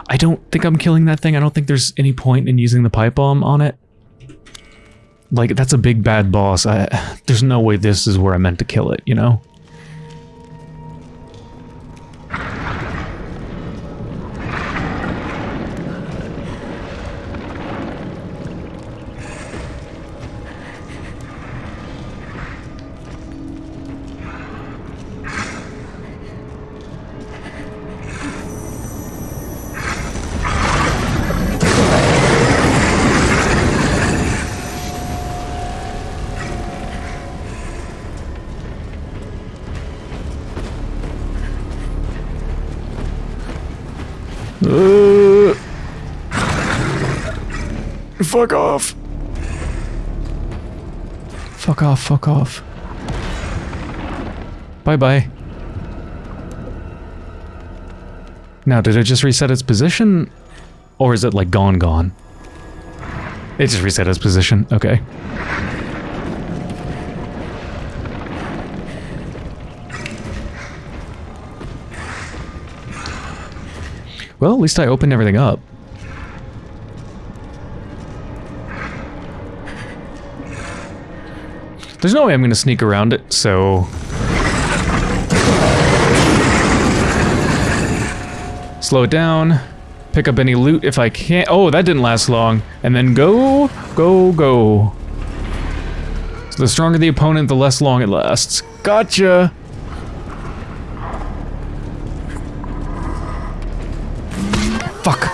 I don't think I'm killing that thing. I don't think there's any point in using the pipe bomb on it. Like, that's a big bad boss. I, there's no way this is where I meant to kill it, you know? Fuck off, fuck off. Bye bye. Now, did it just reset its position? Or is it like gone, gone? It just reset its position. Okay. Well, at least I opened everything up. There's no way I'm to sneak around it, so... Slow it down. Pick up any loot if I can. Oh, that didn't last long. And then go, go, go. So the stronger the opponent, the less long it lasts. Gotcha! Fuck.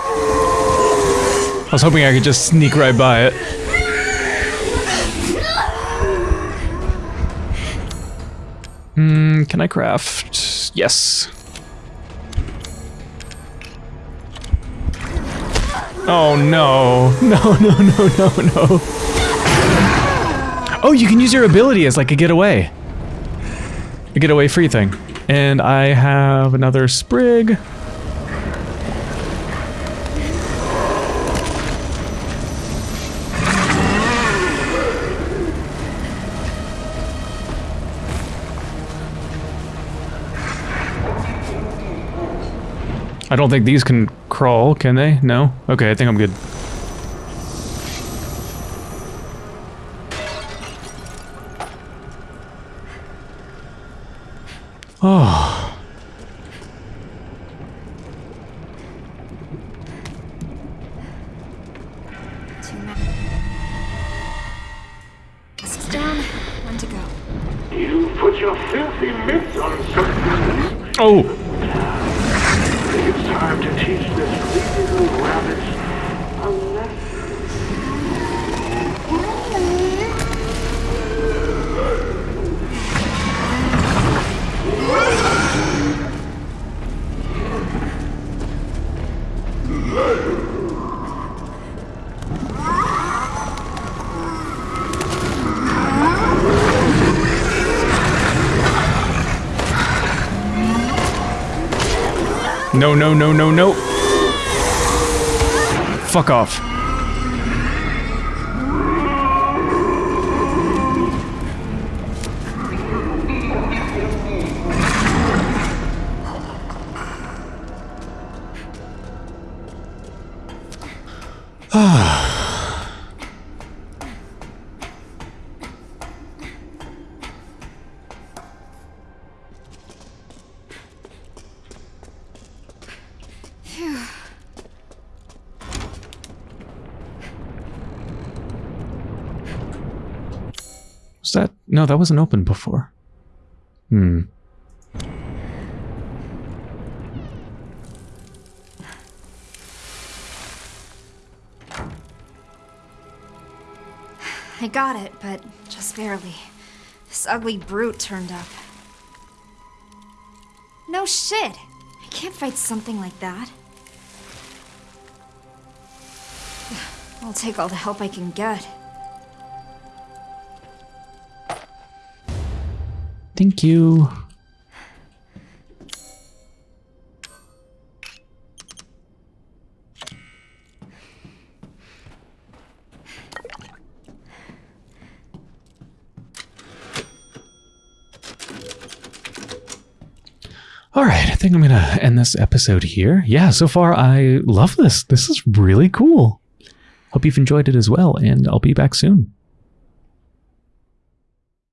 I was hoping I could just sneak right by it. Hmm, can I craft? Yes. Oh no. No, no, no, no, no. Oh, you can use your ability as like a getaway. A getaway free thing. And I have another sprig. I don't think these can crawl, can they? No? Okay, I think I'm good. Fuck off. That? Wasn't open before. Hmm. I got it, but just barely. This ugly brute turned up. No shit! I can't fight something like that. I'll take all the help I can get. Thank you. All right, I think I'm going to end this episode here. Yeah, so far I love this. This is really cool. Hope you've enjoyed it as well, and I'll be back soon.